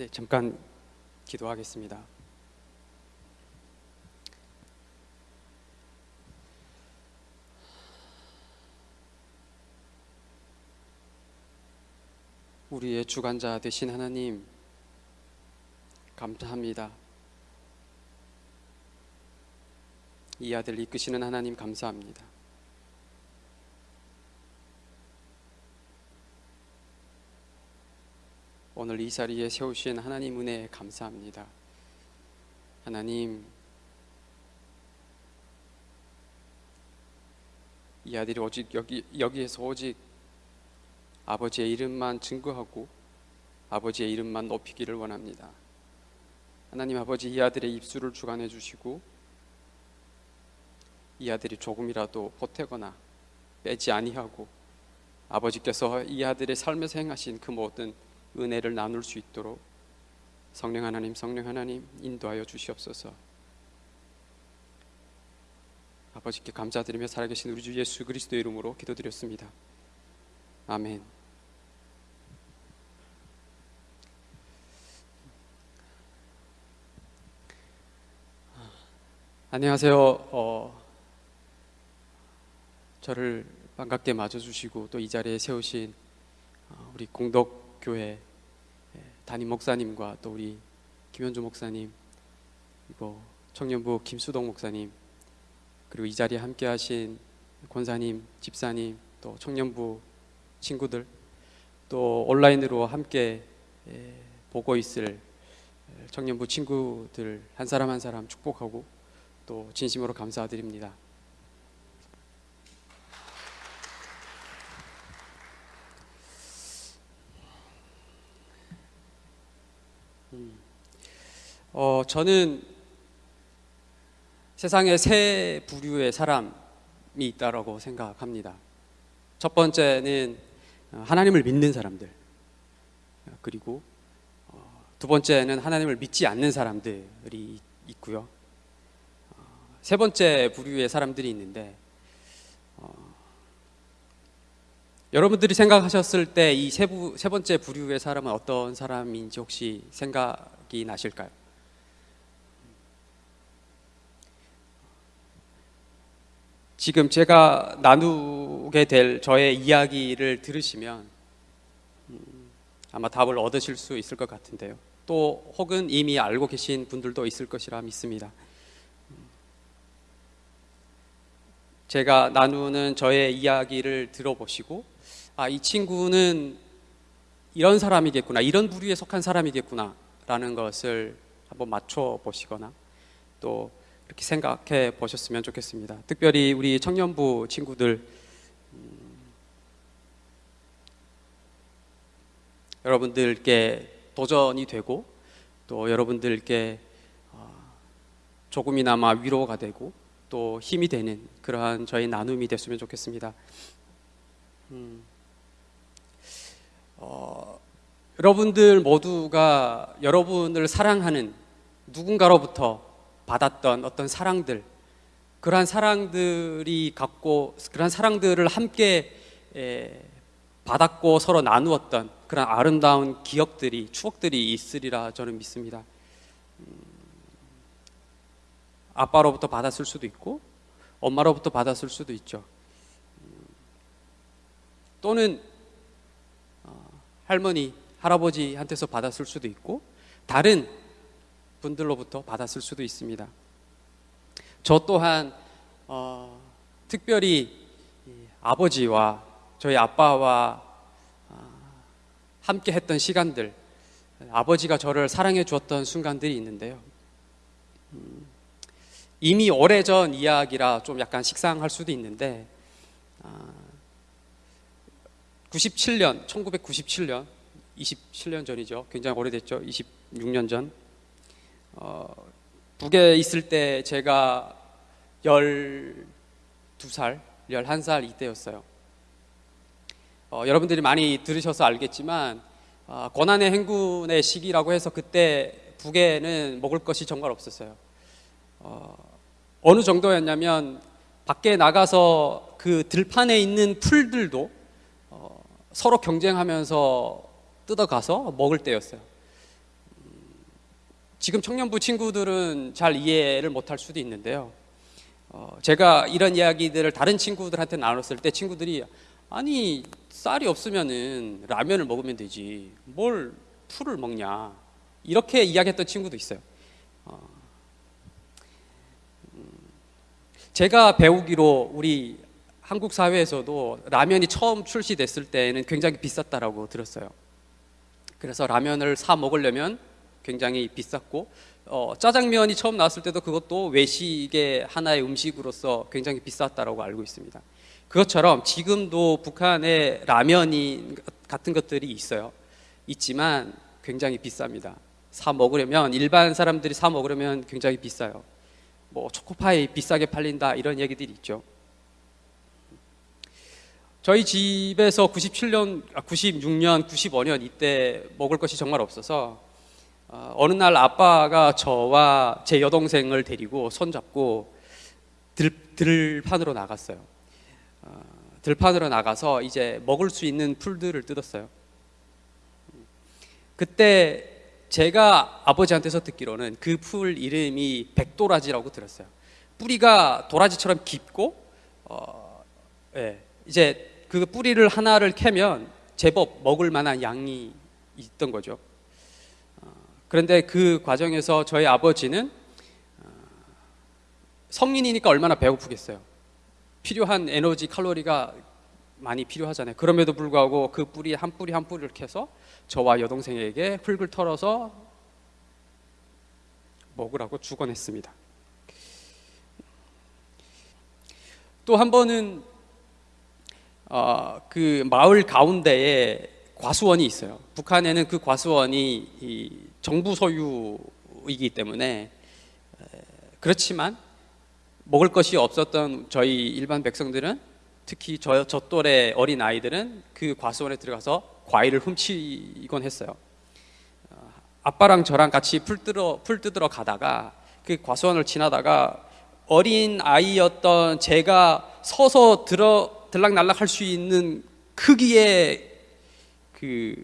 네, 잠깐 기도하겠습니다. 우리의 주관자 되신 하나님, 감사합니다. 이 아들 이끄시는 하나님 감사합니다. 오늘 이 자리에 세우신 하나님 은혜에 감사합니다. 하나님, 이 아들이 오직 여기 여기에서 오직 아버지의 이름만 증거하고 아버지의 이름만 높이기를 원합니다. 하나님 아버지 이 아들의 입술을 주관해 주시고 이 아들이 조금이라도 보태거나 빼지 아니하고 아버지께서 이 아들의 삶에서 행하신 그 모든 은혜를 나눌 수 있도록 성령 하나님, 성령 하나님 인도하여 주시옵소서. 아버지께 감사드리며 살아계신 우리 주 예수 그리스도의 이름으로 기도드렸습니다. 아멘. 안녕하세요. 어, 저를 반갑게 맞아주시고 또 이 자리에 세우신 어, 우리 공덕 교회 예, 담임 목사님과 또 우리 김현주 목사님 그리고 청년부 김수동 목사님 그리고 이 자리에 함께 하신 권사님, 집사님 또 청년부 친구들 또 온라인으로 함께 예, 보고 있을 청년부 친구들 한 사람 한 사람 축복하고 또 진심으로 감사드립니다. 어, 저는 세상에 세 부류의 사람이 있다라고 생각합니다. 첫 번째는 하나님을 믿는 사람들, 그리고 어, 두 번째는 하나님을 믿지 않는 사람들이 있고요. 어, 세 번째 부류의 사람들이 있는데 어, 여러분들이 생각하셨을 때 이세세 번째 부류의 사람은 어떤 사람인지 혹시 생각이 나실까요? 지금 제가 나누게 될 저의 이야기를 들으시면 음, 아마 답을 얻으실 수 있을 것 같은데요. 또 혹은 이미 알고 계신 분들도 있을 것이라 믿습니다. 제가 나누는 저의 이야기를 들어보시고 아, 이 친구는 이런 사람이겠구나, 이런 부류에 속한 사람이겠구나 라는 것을 한번 맞춰 보시거나 또 이렇게 생각해 보셨으면 좋겠습니다. 특별히 우리 청년부 친구들 음, 여러분들께 도전이 되고 또 여러분들께 어, 조금이나마 위로가 되고 또 힘이 되는 그러한 저희 나눔이 됐으면 좋겠습니다. 음, 어, 여러분들 모두가 여러분을 사랑하는 누군가로부터 받았던 어떤 사랑들, 그러한 사랑들이 갖고 그러한 사랑들을 함께 에, 받았고 서로 나누었던 그런 아름다운 기억들이 추억들이 있으리라 저는 믿습니다. 아빠로부터 받았을 수도 있고 엄마로부터 받았을 수도 있죠. 또는 어, 할머니, 할아버지한테서 받았을 수도 있고 다른 분들로부터 받았을 수도 있습니다. 저 또한 어, 특별히 아버지와 저희 아빠와 어, 함께 했던 시간들, 아버지가 저를 사랑해 주었던 순간들이 있는데요. 음, 이미 오래전 이야기라 좀 약간 식상할 수도 있는데 97년, 1997년, 27년 전이죠. 굉장히 오래됐죠. 26년 전. 어, 북에 있을 때 제가 12살, 11살 이때였어요. 어, 여러분들이 많이 들으셔서 알겠지만 어, 고난의 행군의 시기라고 해서 그때 북에는 먹을 것이 정말 없었어요. 어, 어느 정도였냐면 밖에 나가서 그 들판에 있는 풀들도 어, 서로 경쟁하면서 뜯어가서 먹을 때였어요. 지금 청년부 친구들은 잘 이해를 못할 수도 있는데요. 어, 제가 이런 이야기들을 다른 친구들한테 나눴을 때 친구들이 아니 쌀이 없으면은 라면을 먹으면 되지 뭘 풀을 먹냐 이렇게 이야기했던 친구도 있어요. 어, 음, 제가 배우기로 우리 한국 사회에서도 라면이 처음 출시됐을 때는 굉장히 비쌌다라고 들었어요. 그래서 라면을 사 먹으려면 굉장히 비쌌고 어, 짜장면이 처음 나왔을 때도 그것도 외식의 하나의 음식으로서 굉장히 비쌌다라고 알고 있습니다. 그것처럼 지금도 북한에 라면이 같은 것들이 있어요. 있지만 굉장히 비쌉니다. 사 먹으려면 일반 사람들이 사 먹으려면 굉장히 비싸요. 뭐 초코파이 비싸게 팔린다 이런 얘기들이 있죠. 저희 집에서 97년, 96년, 95년 이때 먹을 것이 정말 없어서 어, 어느 날 아빠가 저와 제 여동생을 데리고 손잡고 들, 들판으로 나갔어요. 어, 들판으로 나가서 이제 먹을 수 있는 풀들을 뜯었어요. 그때 제가 아버지한테서 듣기로는 그 풀 이름이 백도라지라고 들었어요. 뿌리가 도라지처럼 깊고, 어, 예, 이제 그 뿌리를 하나를 캐면 제법 먹을 만한 양이 있던 거죠. 어, 그런데 그 과정에서 저희 아버지는 어, 성인이니까 얼마나 배고프겠어요. 필요한 에너지 칼로리가 많이 필요하잖아요. 그럼에도 불구하고 그 뿌리 한 뿌리 한 뿌리를 캐서 저와 여동생에게 흙을 털어서 먹으라고 주곤 했습니다. 또 한 번은 어, 그 마을 가운데에 과수원이 있어요. 북한에는 그 과수원이 정부 소유이기 때문에 그렇지만 먹을 것이 없었던 저희 일반 백성들은 특히 저, 저 또래 어린 아이들은 그 과수원에 들어가서 과일을 훔치곤 했어요. 어, 아빠랑 저랑 같이 풀 뜯어 풀 뜯으러 가다가 그 과수원을 지나다가 어린 아이였던 제가 서서 들어 들락날락 할 수 있는 크기의 그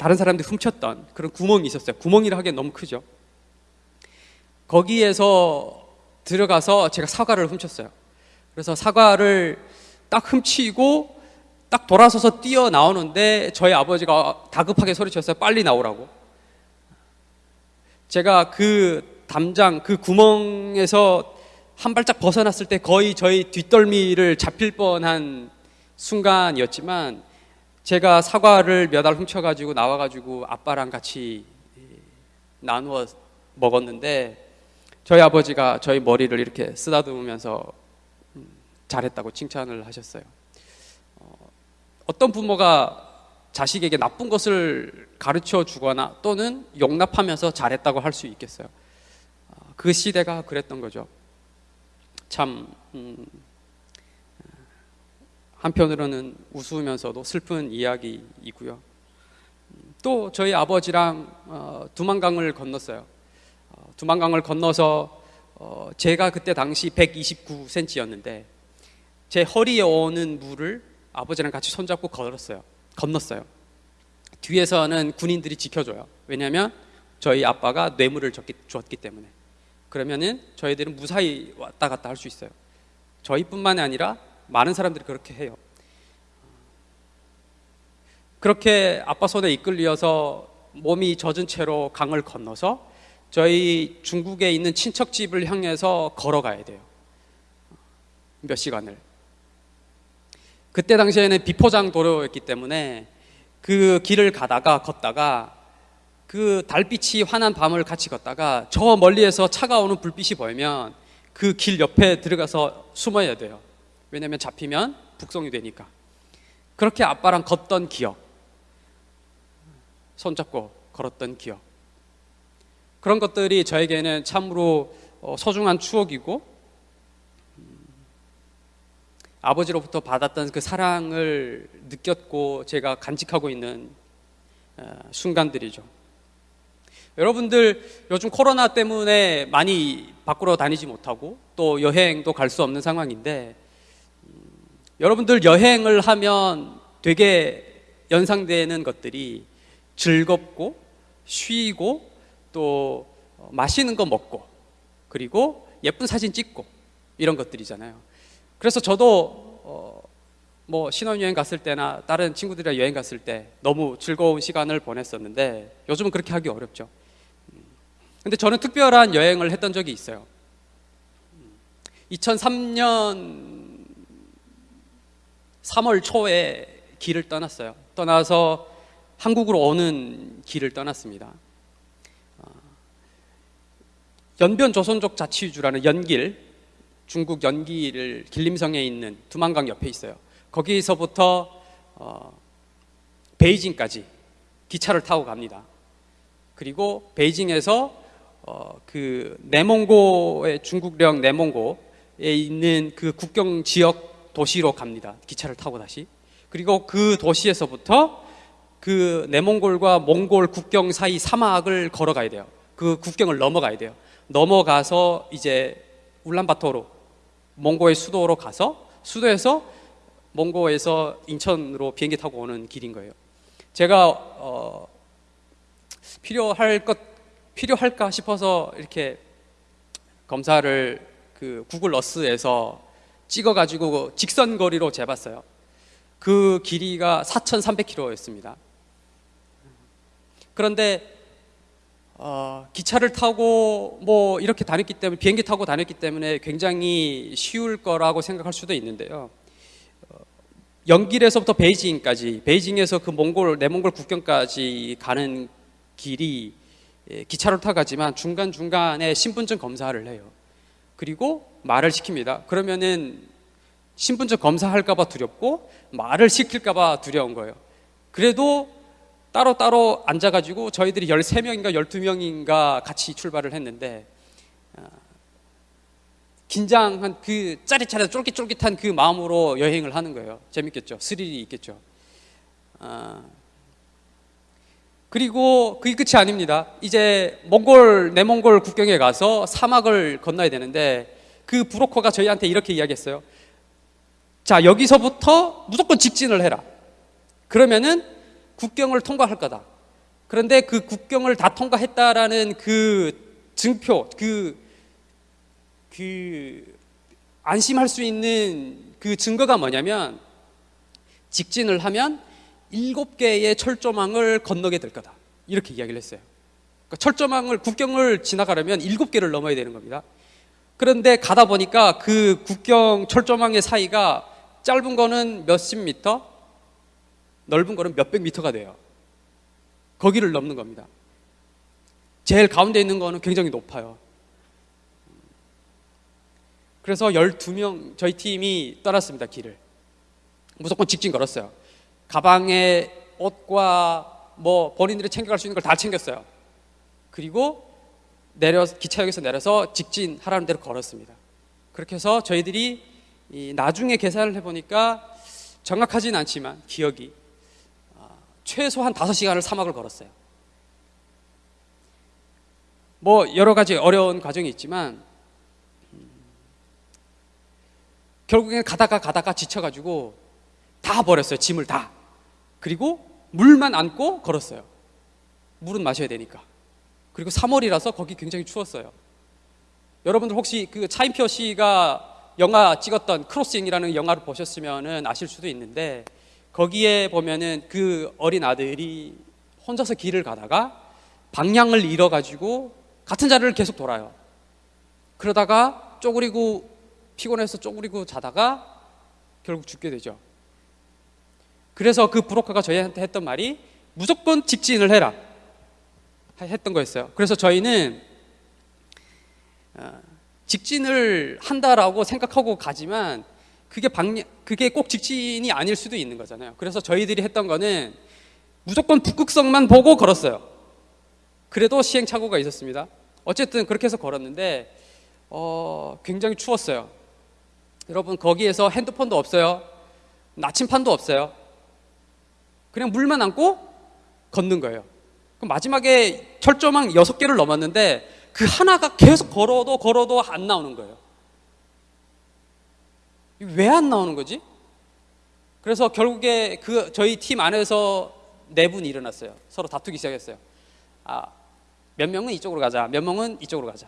다른 사람들이 훔쳤던 그런 구멍이 있었어요. 구멍이라 하기엔 너무 크죠. 거기에서 들어가서 제가 사과를 훔쳤어요. 그래서 사과를 딱 훔치고 딱 돌아서서 뛰어 나오는데 저희 아버지가 다급하게 소리쳤어요. 빨리 나오라고. 제가 그 담장 그 구멍에서 한 발짝 벗어났을 때 거의 저희 뒷덜미를 잡힐 뻔한 순간이었지만 제가 사과를 몇 알 훔쳐가지고 나와가지고 아빠랑 같이 나누어 먹었는데 저희 아버지가 저희 머리를 이렇게 쓰다듬으면서 음, 잘했다고 칭찬을 하셨어요. 어, 어떤 부모가 자식에게 나쁜 것을 가르쳐 주거나 또는 용납하면서 잘했다고 할 수 있겠어요. 어, 그 시대가 그랬던 거죠. 참 음, 한편으로는 우스우면서도 슬픈 이야기이고요. 또 저희 아버지랑 어, 두만강을 건넜어요. 어, 두만강을 건너서 어, 제가 그때 당시 129cm였는데 제 허리에 오는 물을 아버지랑 같이 손잡고 걸었어요. 건넜어요. 뒤에서는 군인들이 지켜줘요. 왜냐하면 저희 아빠가 뇌물을 줬기, 줬기 때문에. 그러면은 저희들은 무사히 왔다 갔다 할 수 있어요. 저희뿐만이 아니라 많은 사람들이 그렇게 해요. 그렇게 아빠 손에 이끌려서 몸이 젖은 채로 강을 건너서 저희 중국에 있는 친척 집을 향해서 걸어가야 돼요. 몇 시간을. 그때 당시에는 비포장 도로였기 때문에 그 길을 가다가 걷다가 그 달빛이 환한 밤을 같이 걷다가 저 멀리에서 차가 오는 불빛이 보이면 그 길 옆에 들어가서 숨어야 돼요. 왜냐면 잡히면 북송이 되니까. 그렇게 아빠랑 걷던 기억. 손잡고 걸었던 기억. 그런 것들이 저에게는 참으로 어, 소중한 추억이고 음, 아버지로부터 받았던 그 사랑을 느꼈고 제가 간직하고 있는 어, 순간들이죠. 여러분들 요즘 코로나 때문에 많이 밖으로 다니지 못하고 또 여행도 갈 수 없는 상황인데 음, 여러분들 여행을 하면 되게 연상되는 것들이 즐겁고 쉬고 또 어, 맛있는 거 먹고 그리고 예쁜 사진 찍고 이런 것들이잖아요. 그래서 저도 어, 뭐 신혼여행 갔을 때나 다른 친구들이랑 여행 갔을 때 너무 즐거운 시간을 보냈었는데 요즘은 그렇게 하기 어렵죠. 음. 근데 저는 특별한 여행을 했던 적이 있어요. 2003년 3월 초에 길을 떠났어요. 떠나서 한국으로 오는 길을 떠났습니다. 어, 연변 조선족 자치주라는 연길, 중국 연길을 길림성에 있는 두만강 옆에 있어요. 거기서부터 어, 베이징까지 기차를 타고 갑니다. 그리고 베이징에서 어, 그 내몽고의 중국령 내몽고에 있는 그 국경 지역 도시로 갑니다. 기차를 타고 다시. 그리고 그 도시에서부터 그 내몽골과 몽골 국경 사이 사막을 걸어가야 돼요. 그 국경을 넘어가야 돼요. 넘어가서 이제 울란바토로 몽고의 수도로 가서 수도에서 몽고에서 인천으로 비행기 타고 오는 길인 거예요. 제가 어, 필요할 것 필요할까 싶어서 이렇게 검사를 그 구글 어스에서 찍어가지고 직선 거리로 재봤어요. 그 길이가 4,300km였습니다. 그런데 어, 기차를 타고 뭐 이렇게 다녔기 때문에 비행기 타고 다녔기 때문에 굉장히 쉬울 거라고 생각할 수도 있는데요. 어, 연길에서부터 베이징까지 베이징에서 그 몽골 내몽골 국경까지 가는 길이 예, 기차로 타고 가지만 중간 중간에 신분증 검사를 해요. 그리고 말을 시킵니다. 그러면은 신분증 검사할까봐 두렵고 말을 시킬까봐 두려운 거예요. 그래도 따로따로 앉아가지고 저희들이 13명인가 12명인가 같이 출발을 했는데 어, 긴장한 그 짜릿짜릿 쫄깃쫄깃한 그 마음으로 여행을 하는 거예요. 재밌겠죠. 스릴이 있겠죠. 어, 그리고 그게 끝이 아닙니다. 이제 몽골 내몽골 국경에 가서 사막을 건너야 되는데 그 브로커가 저희한테 이렇게 이야기했어요. 자 여기서부터 무조건 직진을 해라. 그러면은 국경을 통과할 거다. 그런데 그 국경을 다 통과했다라는 그 증표, 그, 그, 안심할 수 있는 그 증거가 뭐냐면 직진을 하면 일곱 개의 철조망을 건너게 될 거다. 이렇게 이야기를 했어요. 그러니까 철조망을, 국경을 지나가려면 일곱 개를 넘어야 되는 겁니다. 그런데 가다 보니까 그 국경 철조망의 사이가 짧은 거는 몇십 미터, 넓은 거는 몇백 미터가 돼요. 거기를 넘는 겁니다. 제일 가운데 있는 거는 굉장히 높아요. 그래서 12명, 저희 팀이 떠났습니다, 길을. 무조건 직진 걸었어요. 가방에 옷과 뭐 본인들이 챙겨갈 수 있는 걸 다 챙겼어요. 그리고 내려, 기차역에서 내려서 직진 하라는 대로 걸었습니다. 그렇게 해서 저희들이 나중에 계산을 해보니까 정확하진 않지만 기억이 최소한 5시간을 사막을 걸었어요. 뭐 여러 가지 어려운 과정이 있지만 음, 결국엔 가다가 가다가 지쳐가지고 다 버렸어요. 짐을 다. 그리고 물만 안고 걸었어요. 물은 마셔야 되니까. 그리고 3월이라서 거기 굉장히 추웠어요. 여러분들 혹시 그 차인표 씨가 영화 찍었던 크로싱이라는 영화를 보셨으면 아실 수도 있는데 거기에 보면은 그 어린 아들이 혼자서 길을 가다가 방향을 잃어가지고 같은 자리를 계속 돌아요. 그러다가 쪼그리고 피곤해서 쪼그리고 자다가 결국 죽게 되죠. 그래서 그 브로커가 저희한테 했던 말이 무조건 직진을 해라 했던 거였어요. 그래서 저희는 어, 직진을 한다라고 생각하고 가지만 그게 방향, 그게 꼭 직진이 아닐 수도 있는 거잖아요. 그래서 저희들이 했던 거는 무조건 북극성만 보고 걸었어요. 그래도 시행착오가 있었습니다. 어쨌든 그렇게 해서 걸었는데 어, 굉장히 추웠어요. 여러분 거기에서 핸드폰도 없어요. 나침판도 없어요. 그냥 물만 안고 걷는 거예요. 그럼 마지막에 철조망 여섯 개를 넘었는데 그 하나가 계속 걸어도 걸어도 안 나오는 거예요. 왜 안 나오는 거지? 그래서 결국에 그 저희 팀 안에서 네 분이 일어났어요. 서로 다투기 시작했어요. 아, 몇 명은 이쪽으로 가자. 몇 명은 이쪽으로 가자.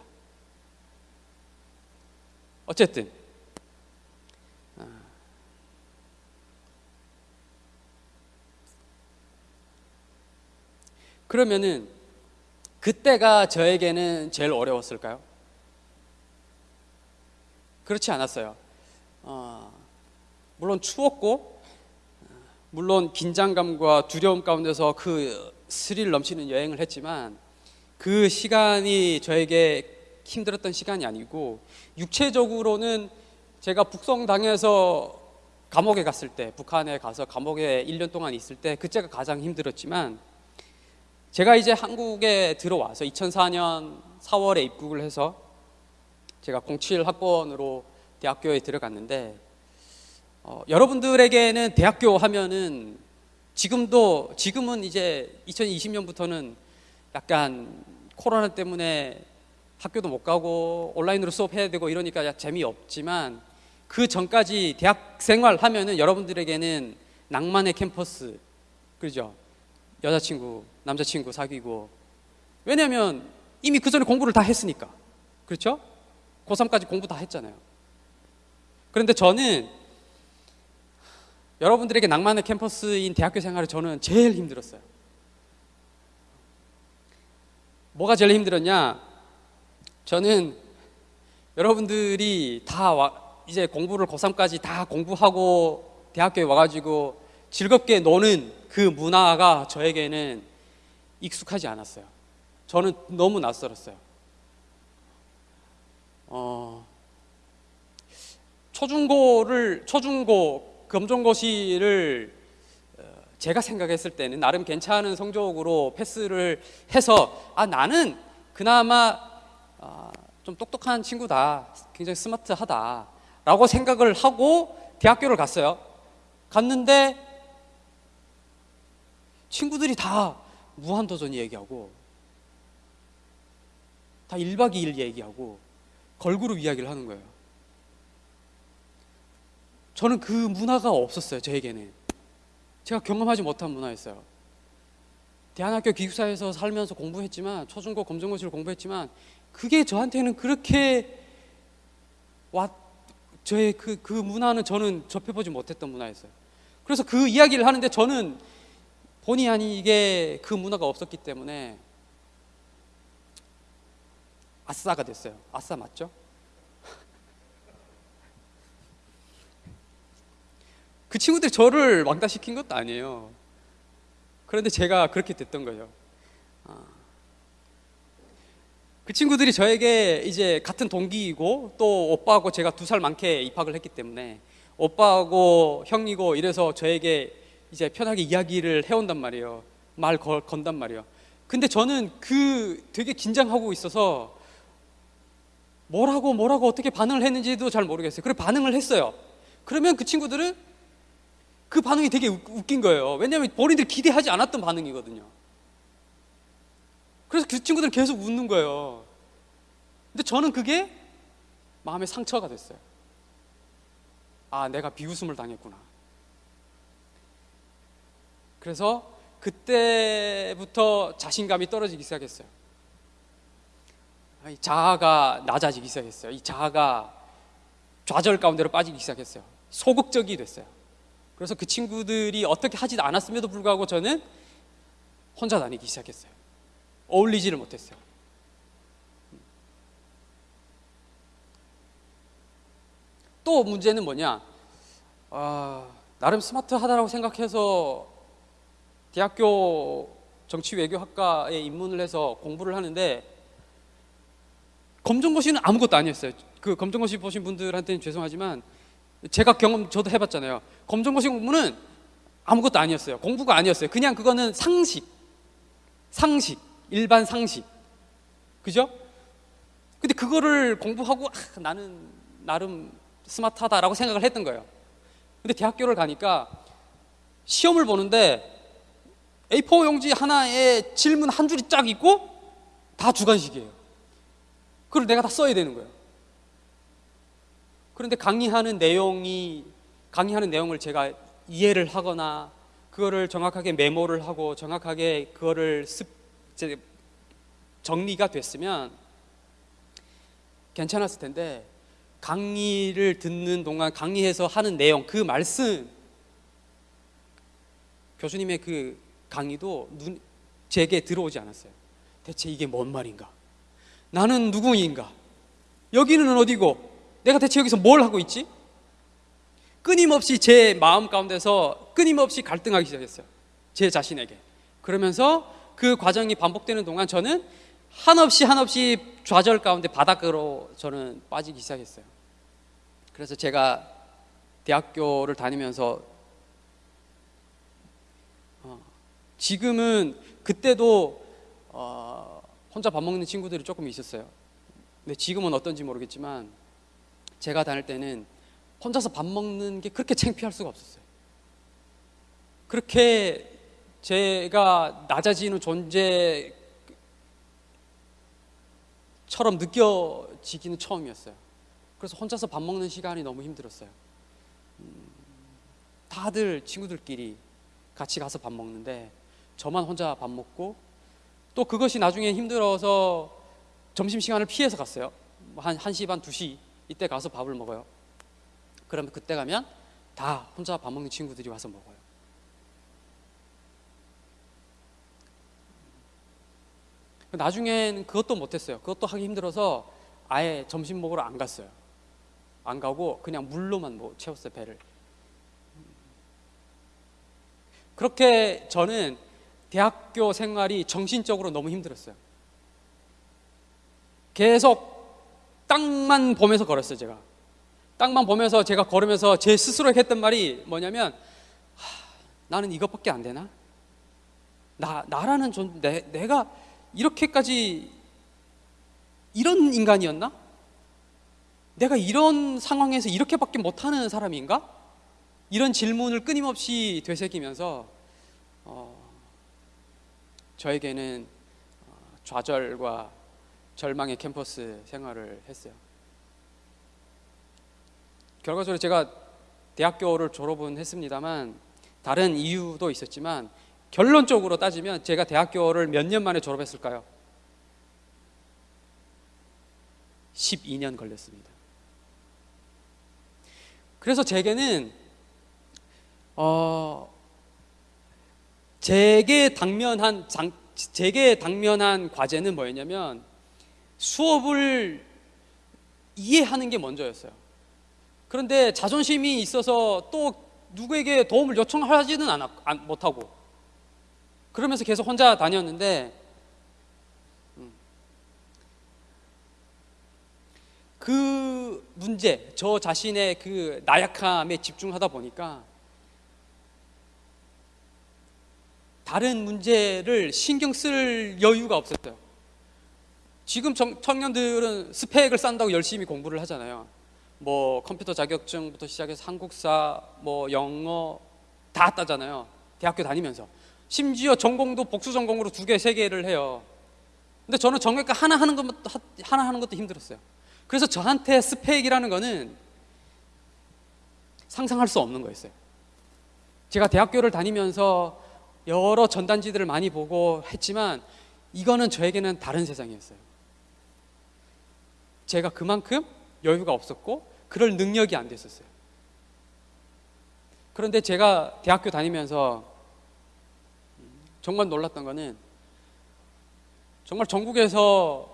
어쨌든 그러면은 그때가 저에게는 제일 어려웠을까요? 그렇지 않았어요. 어, 물론 추웠고, 물론 긴장감과 두려움 가운데서 그 스릴 넘치는 여행을 했지만 그 시간이 저에게 힘들었던 시간이 아니고 육체적으로는 제가 북송당해서 감옥에 갔을 때 북한에 가서 감옥에 1년 동안 있을 때 그때가 가장 힘들었지만 제가 이제 한국에 들어와서 2004년 4월에 입국을 해서 제가 07 학번으로 대학교에 들어갔는데 어, 여러분들에게는 대학교 하면은 지금도 지금은 이제 2020년부터는 약간 코로나 때문에 학교도 못 가고 온라인으로 수업해야 되고 이러니까 재미없지만 그 전까지 대학 생활 하면은 여러분들에게는 낭만의 캠퍼스 그죠? 여자친구, 남자친구 사귀고 왜냐하면 이미 그 전에 공부를 다 했으니까 그렇죠? 고3까지 공부 다 했잖아요. 그런데 저는 여러분들에게 낭만의 캠퍼스인 대학교 생활을 저는 제일 힘들었어요. 뭐가 제일 힘들었냐? 저는 여러분들이 다 와, 이제 공부를 고3까지 다 공부하고 대학교에 와가지고 즐겁게 노는 그 문화가 저에게는 익숙하지 않았어요. 저는 너무 낯설었어요. 어, 초중고를 초중고 검정고시를 어, 제가 생각했을 때는 나름 괜찮은 성적으로 패스를 해서 아 나는 그나마 아, 좀 똑똑한 친구다, 굉장히 스마트하다 라고 생각을 하고 대학교를 갔어요. 갔는데 친구들이 다 무한도전 얘기하고 다 1박 2일 얘기하고 걸그룹 이야기를 하는 거예요. 저는 그 문화가 없었어요, 저에게는. 제가 경험하지 못한 문화였어요. 대한학교 기숙사에서 살면서 공부했지만, 초중고 검정고시를 공부했지만, 그게 저한테는 그렇게 와, 저의 그, 그 문화는 저는 접해보지 못했던 문화였어요. 그래서 그 이야기를 하는데 저는 본의 아니게 그 문화가 없었기 때문에 아싸가 됐어요. 아싸 맞죠? 그 친구들이 저를 왕따시킨 것도 아니에요. 그런데 제가 그렇게 됐던 거예요. 아. 그 친구들이 저에게 이제 같은 동기이고 또 오빠하고 제가 두 살 많게 입학을 했기 때문에 오빠하고 형이고 이래서 저에게 이제 편하게 이야기를 해온단 말이에요. 말 걸, 건단 말이에요. 근데 저는 그 되게 긴장하고 있어서 뭐라고 뭐라고 어떻게 반응을 했는지도 잘 모르겠어요. 그래 반응을 했어요. 그러면 그 친구들은 그 반응이 되게 웃긴 거예요. 왜냐하면 본인들이 기대하지 않았던 반응이거든요. 그래서 그 친구들은 계속 웃는 거예요. 근데 저는 그게 마음의 상처가 됐어요. 아, 내가 비웃음을 당했구나. 그래서 그때부터 자신감이 떨어지기 시작했어요. 자아가 낮아지기 시작했어요. 이 자아가 좌절 가운데로 빠지기 시작했어요. 소극적이 됐어요. 그래서 그 친구들이 어떻게 하지 않았음에도 불구하고 저는 혼자 다니기 시작했어요. 어울리지를 못했어요. 또 문제는 뭐냐? 아, 나름 스마트하다라고 생각해서 대학교 정치외교학과에 입문을 해서 공부를 하는데 검정고시는 아무것도 아니었어요. 그 검정고시 보신 분들한테는 죄송하지만 제가 경험 저도 해봤잖아요. 검정고시 공부는 아무것도 아니었어요. 공부가 아니었어요. 그냥 그거는 상식, 상식, 일반 상식, 그죠? 근데 그거를 공부하고 아, 나는 나름 스마트하다라고 생각을 했던 거예요. 근데 대학교를 가니까 시험을 보는데 A4 용지 하나에 질문 한 줄이 쫙 있고 다 주관식이에요. 그걸 내가 다 써야 되는 거예요. 그런데 강의하는 내용이 강의하는 내용을 제가 이해를 하거나 그거를 정확하게 메모를 하고 정확하게 그거를 습 정리가 됐으면 괜찮았을 텐데 강의를 듣는 동안 강의에서 하는 내용 그 말씀 교수님의 그 강의도 눈, 제게 들어오지 않았어요. 대체 이게 뭔 말인가? 나는 누구인가? 여기는 어디고? 내가 대체 여기서 뭘 하고 있지? 끊임없이 제 마음 가운데서 끊임없이 갈등하기 시작했어요. 제 자신에게. 그러면서 그 과정이 반복되는 동안 저는 한없이 한없이 좌절 가운데 바닥으로 저는 빠지기 시작했어요. 그래서 제가 대학교를 다니면서 어, 지금은 그때도 어, 혼자 밥 먹는 친구들이 조금 있었어요. 근데 지금은 어떤지 모르겠지만 제가 다닐 때는 혼자서 밥 먹는 게 그렇게 창피할 수가 없었어요. 그렇게 제가 낮아지는 존재처럼 느껴지기는 처음이었어요. 그래서 혼자서 밥 먹는 시간이 너무 힘들었어요. 음, 다들 친구들끼리 같이 가서 밥 먹는데 저만 혼자 밥 먹고 또 그것이 나중에 힘들어서 점심시간을 피해서 갔어요. 한 1시 반, 2시 이때 가서 밥을 먹어요. 그러면 그때 가면 다 혼자 밥 먹는 친구들이 와서 먹어요. 나중에는 그것도 못했어요. 그것도 하기 힘들어서 아예 점심 먹으러 안 갔어요. 안 가고 그냥 물로만 뭐 채웠어요 배를. 그렇게 저는 대학교 생활이 정신적으로 너무 힘들었어요. 계속 땅만 보면서 걸었어요 제가. 땅만 보면서 제가 걸으면서 제 스스로 했던 말이 뭐냐면 하, 나는 이것밖에 안 되나? 나 나라는 존 내, 내가 이렇게까지 이런 인간이었나? 내가 이런 상황에서 이렇게밖에 못하는 사람인가? 이런 질문을 끊임없이 되새기면서 어, 저에게는 어, 좌절과 절망의 캠퍼스 생활을 했어요. 결과적으로 제가 대학교를 졸업은 했습니다만 다른 이유도 있었지만 결론적으로 따지면 제가 대학교를 몇 년 만에 졸업했을까요? 12년 걸렸습니다. 그래서 제게는 어 제게 당면한 장, 제게 당면한 과제는 뭐였냐면 수업을 이해하는 게 먼저였어요. 그런데 자존심이 있어서 또 누구에게 도움을 요청하지는 않았, 못하고 그러면서 계속 혼자 다녔는데 음, 그 문제, 저 자신의 그 나약함에 집중하다 보니까 다른 문제를 신경 쓸 여유가 없었어요. 지금 청년들은 스펙을 쌓는다고 열심히 공부를 하잖아요. 뭐 컴퓨터 자격증부터 시작해서 한국사, 뭐 영어 다 따잖아요. 대학교 다니면서. 심지어 전공도 복수 전공으로 두 개, 세 개를 해요. 근데 저는 정외과 하나 하는 것도 하나 하는 것도 힘들었어요. 그래서 저한테 스펙이라는 거는 상상할 수 없는 거였어요. 제가 대학교를 다니면서 여러 전단지들을 많이 보고 했지만 이거는 저에게는 다른 세상이었어요. 제가 그만큼 여유가 없었고 그럴 능력이 안 됐었어요. 그런데 제가 대학교 다니면서 정말 놀랐던 거는 정말 전국에서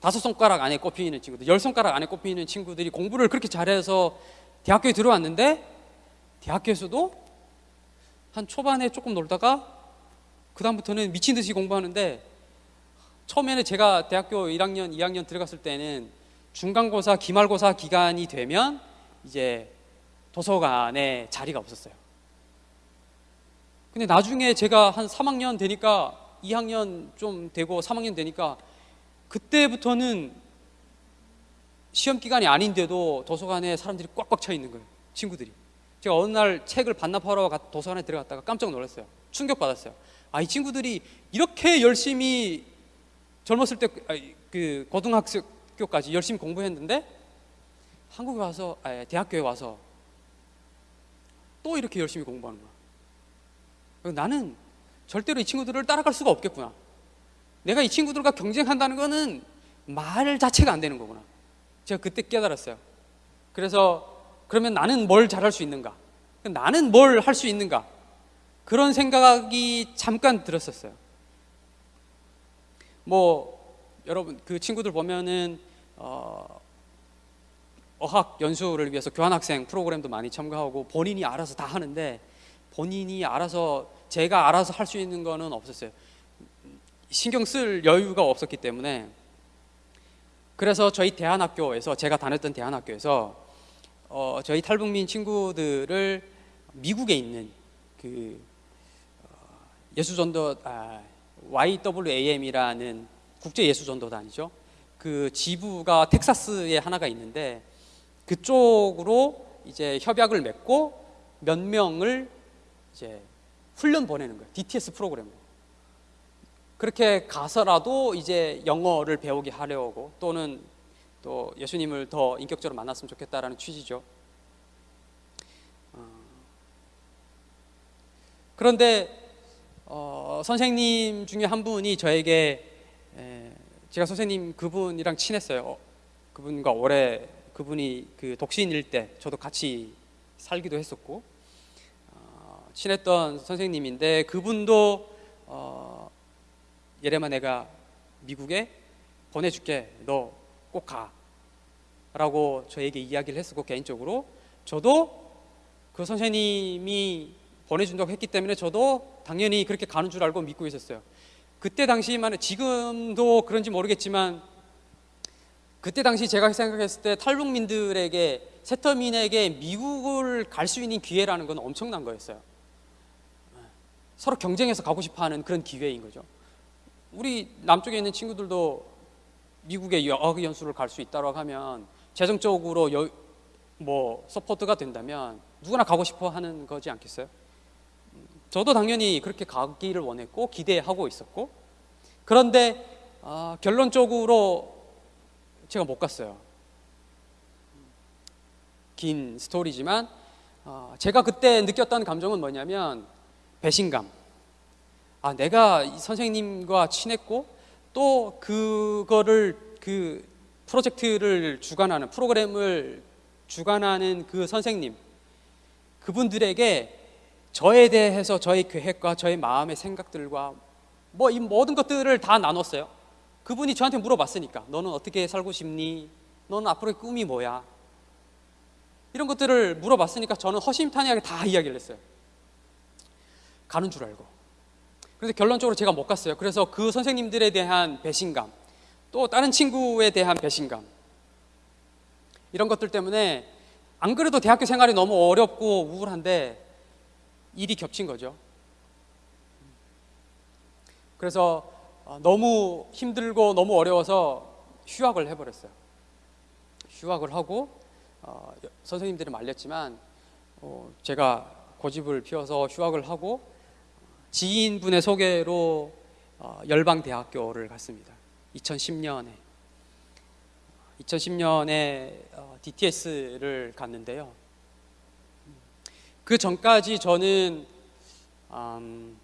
다섯 손가락 안에 꼽히는 친구들, 열 손가락 안에 꼽히는 친구들이 공부를 그렇게 잘해서 대학교에 들어왔는데 대학교에서도 한 초반에 조금 놀다가 그 다음부터는 미친 듯이 공부하는데 처음에는 제가 대학교 1학년, 2학년 들어갔을 때는 중간고사, 기말고사 기간이 되면 이제 도서관에 자리가 없었어요. 근데 나중에 제가 한 3학년 되니까 2학년 좀 되고 3학년 되니까 그때부터는 시험 기간이 아닌데도 도서관에 사람들이 꽉꽉 차 있는 거예요. 친구들이. 제가 어느 날 책을 반납하러 도서관에 들어갔다가 깜짝 놀랐어요. 충격받았어요. 아, 이 친구들이 이렇게 열심히 젊었을 때그 고등학교까지 열심히 공부했는데 한국에 와서 아니, 대학교에 와서 또 이렇게 열심히 공부하는 거야. 나는 절대로 이 친구들을 따라갈 수가 없겠구나. 내가 이 친구들과 경쟁한다는 거는 말 자체가 안 되는 거구나. 제가 그때 깨달았어요. 그래서 그러면 나는 뭘 잘할 수 있는가? 나는 뭘 할 수 있는가? 그런 생각이 잠깐 들었었어요. 뭐 여러분 그 친구들 보면은 어, 어학 연수를 위해서 교환학생 프로그램도 많이 참가하고 본인이 알아서 다 하는데 본인이 알아서 제가 알아서 할 수 있는 거는 없었어요. 신경 쓸 여유가 없었기 때문에 그래서 저희 대한학교에서 제가 다녔던 대한학교에서 어, 저희 탈북민 친구들을 미국에 있는 그 어, 예수전도 아, YWAM이라는 국제 예수전도단이죠. 그 지부가 텍사스에 하나가 있는데 그쪽으로 이제 협약을 맺고 몇 명을 이제 훈련 보내는 거예요. DTS 프로그램으로. 그렇게 가서라도 이제 영어를 배우게 하려고 또는 또 예수님을 더 인격적으로 만났으면 좋겠다라는 취지죠. 어, 그런데 어, 선생님 중에 한 분이 저에게 에, 제가 선생님 그분이랑 친했어요. 어, 그분과 오래 그분이 그 독신일 때 저도 같이 살기도 했었고 어, 친했던 선생님인데 그분도 어, 예레마 내가 미국에 보내줄게 너 꼭 가 라고 저에게 이야기를 했었고 개인적으로 저도 그 선생님이 보내준다고 했기 때문에 저도 당연히 그렇게 가는 줄 알고 믿고 있었어요. 그때 당시만 지금도 그런지 모르겠지만 그때 당시 제가 생각했을 때 탈북민들에게 세터민에게 미국을 갈 수 있는 기회라는 건 엄청난 거였어요. 서로 경쟁해서 가고 싶어하는 그런 기회인 거죠. 우리 남쪽에 있는 친구들도 미국에 어학 연수를 갈 수 있다고 하면 재정적으로 여, 뭐 support가 된다면 누구나 가고 싶어 하는 거지 않겠어요? 저도 당연히 그렇게 가기를 원했고 기대하고 있었고 그런데 어, 결론적으로 제가 못 갔어요. 긴 스토리지만 어, 제가 그때 느꼈던 감정은 뭐냐면 배신감. 아 내가 선생님과 친했고 또 그거를 그 프로젝트를 주관하는 프로그램을 주관하는 그 선생님 그분들에게 저에 대해서 저의 계획과 저의 마음의 생각들과 뭐 이 모든 것들을 다 나눴어요. 그분이 저한테 물어봤으니까 너는 어떻게 살고 싶니? 너는 앞으로의 꿈이 뭐야? 이런 것들을 물어봤으니까 저는 허심탄회하게 다 이야기를 했어요. 가는 줄 알고. 그래서 결론적으로 제가 못 갔어요. 그래서 그 선생님들에 대한 배신감, 또 다른 친구에 대한 배신감, 이런 것들 때문에 안 그래도 대학교 생활이 너무 어렵고 우울한데 일이 겹친 거죠. 그래서 어, 너무 힘들고 너무 어려워서 휴학을 해버렸어요. 휴학을 하고 어, 선생님들이 말렸지만 어, 제가 고집을 피워서 휴학을 하고 지인분의 소개로 어, 열방대학교를 갔습니다. 2010년에 2010년에 어, DTS를 갔는데요. 그 전까지 저는 음,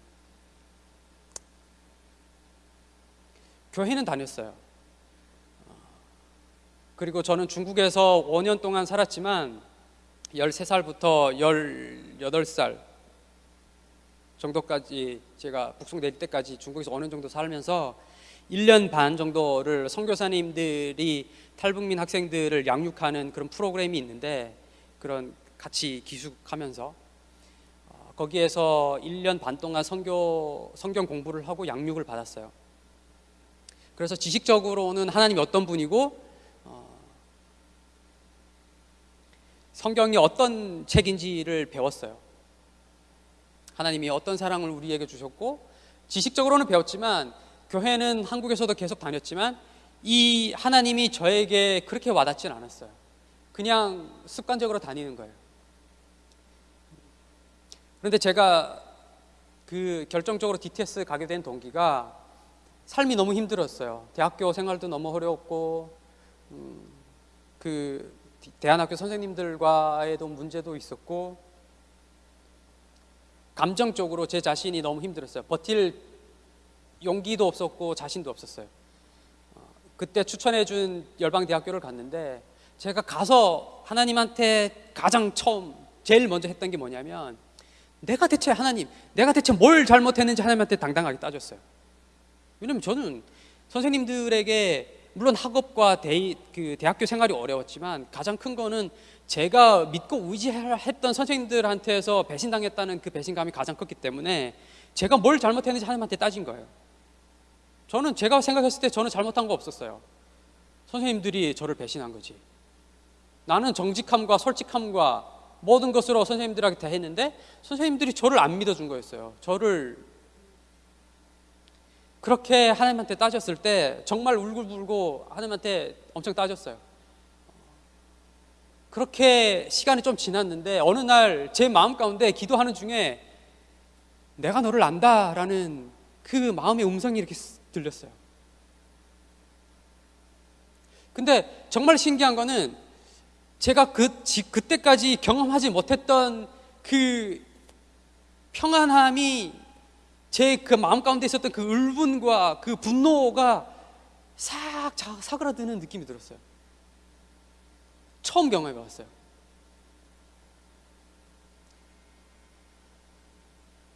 교회는 다녔어요. 그리고 저는 중국에서 5년 동안 살았지만 13살부터 18살 정도까지 제가 북송 낼 때까지 중국에서 5년 정도 살면서 1년 반 정도를 선교사님들이 탈북민 학생들을 양육하는 그런 프로그램이 있는데 그런 같이 기숙하면서 어, 거기에서 1년 반 동안 성교, 성경 공부를 하고 양육을 받았어요. 그래서 지식적으로는 하나님이 어떤 분이고 어, 성경이 어떤 책인지를 배웠어요. 하나님이 어떤 사랑을 우리에게 주셨고 지식적으로는 배웠지만 교회는 한국에서도 계속 다녔지만 이 하나님이 저에게 그렇게 와닿진 않았어요. 그냥 습관적으로 다니는 거예요. 그런데 제가 그 결정적으로 DTS 가게 된 동기가 삶이 너무 힘들었어요. 대학교 생활도 너무 어려웠고, 음, 그 대안학교 선생님들과의도 문제도 있었고, 감정적으로 제 자신이 너무 힘들었어요. 버틸 용기도 없었고 자신도 없었어요. 어, 그때 추천해 준 열방대학교를 갔는데 제가 가서 하나님한테 가장 처음 제일 먼저 했던 게 뭐냐면 내가 대체 하나님, 내가 대체 뭘 잘못했는지 하나님한테 당당하게 따졌어요. 왜냐면 저는 선생님들에게 물론 학업과 대, 그 대학교 생활이 어려웠지만 가장 큰 거는 제가 믿고 의지했던 선생님들한테서 배신당했다는 그 배신감이 가장 컸기 때문에 제가 뭘 잘못했는지 하나님한테 따진 거예요. 저는 제가 생각했을 때 저는 잘못한 거 없었어요. 선생님들이 저를 배신한 거지. 나는 정직함과 솔직함과 모든 것으로 선생님들에게 대했는데 선생님들이 저를 안 믿어준 거였어요. 저를 그렇게 하나님한테 따졌을 때 정말 울고불고 하나님한테 엄청 따졌어요. 그렇게 시간이 좀 지났는데 어느 날 제 마음 가운데 기도하는 중에 내가 너를 안다라는 그 마음의 음성이 이렇게 들렸어요. 근데 정말 신기한 거는 제가 그, 그때까지 경험하지 못했던 그 평안함이 제 그 마음 가운데 있었던 그 울분과 그 분노가 싹 사그라드는 느낌이 들었어요. 처음 경험해 봤어요.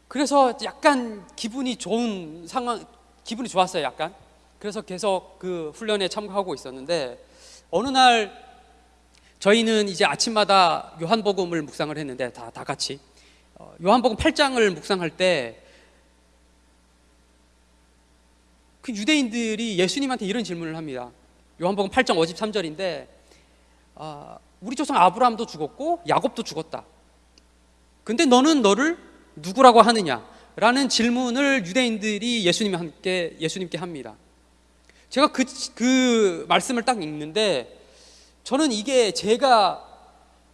그래서 약간 기분이 좋은 상황, 기분이 좋았어요, 약간. 그래서 계속 그 훈련에 참가하고 있었는데, 어느 날 저희는 이제 아침마다 요한복음을 묵상을 했는데 다, 다 같이 어, 요한복음 8장을 묵상할 때 그 유대인들이 예수님한테 이런 질문을 합니다. 요한복음 8장 53절인데 아, 우리 조상 아브라함도 죽었고 야곱도 죽었다. 근데 너는 너를 누구라고 하느냐? 라는 질문을 유대인들이 예수님 함께 예수님께 합니다. 제가 그, 그 말씀을 딱 읽는데 저는 이게 제가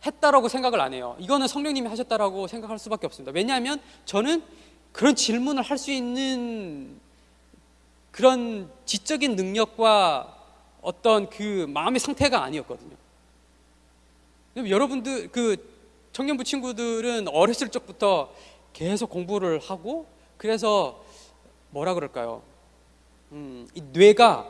했다라고 생각을 안 해요. 이거는 성령님이 하셨다라고 생각할 수밖에 없습니다. 왜냐하면 저는 그런 질문을 할 수 있는 그런 지적인 능력과 어떤 그 마음의 상태가 아니었거든요. 여러분들 그 청년부 친구들은 어렸을 적부터 계속 공부를 하고 그래서 뭐라 그럴까요? 음, 이 뇌가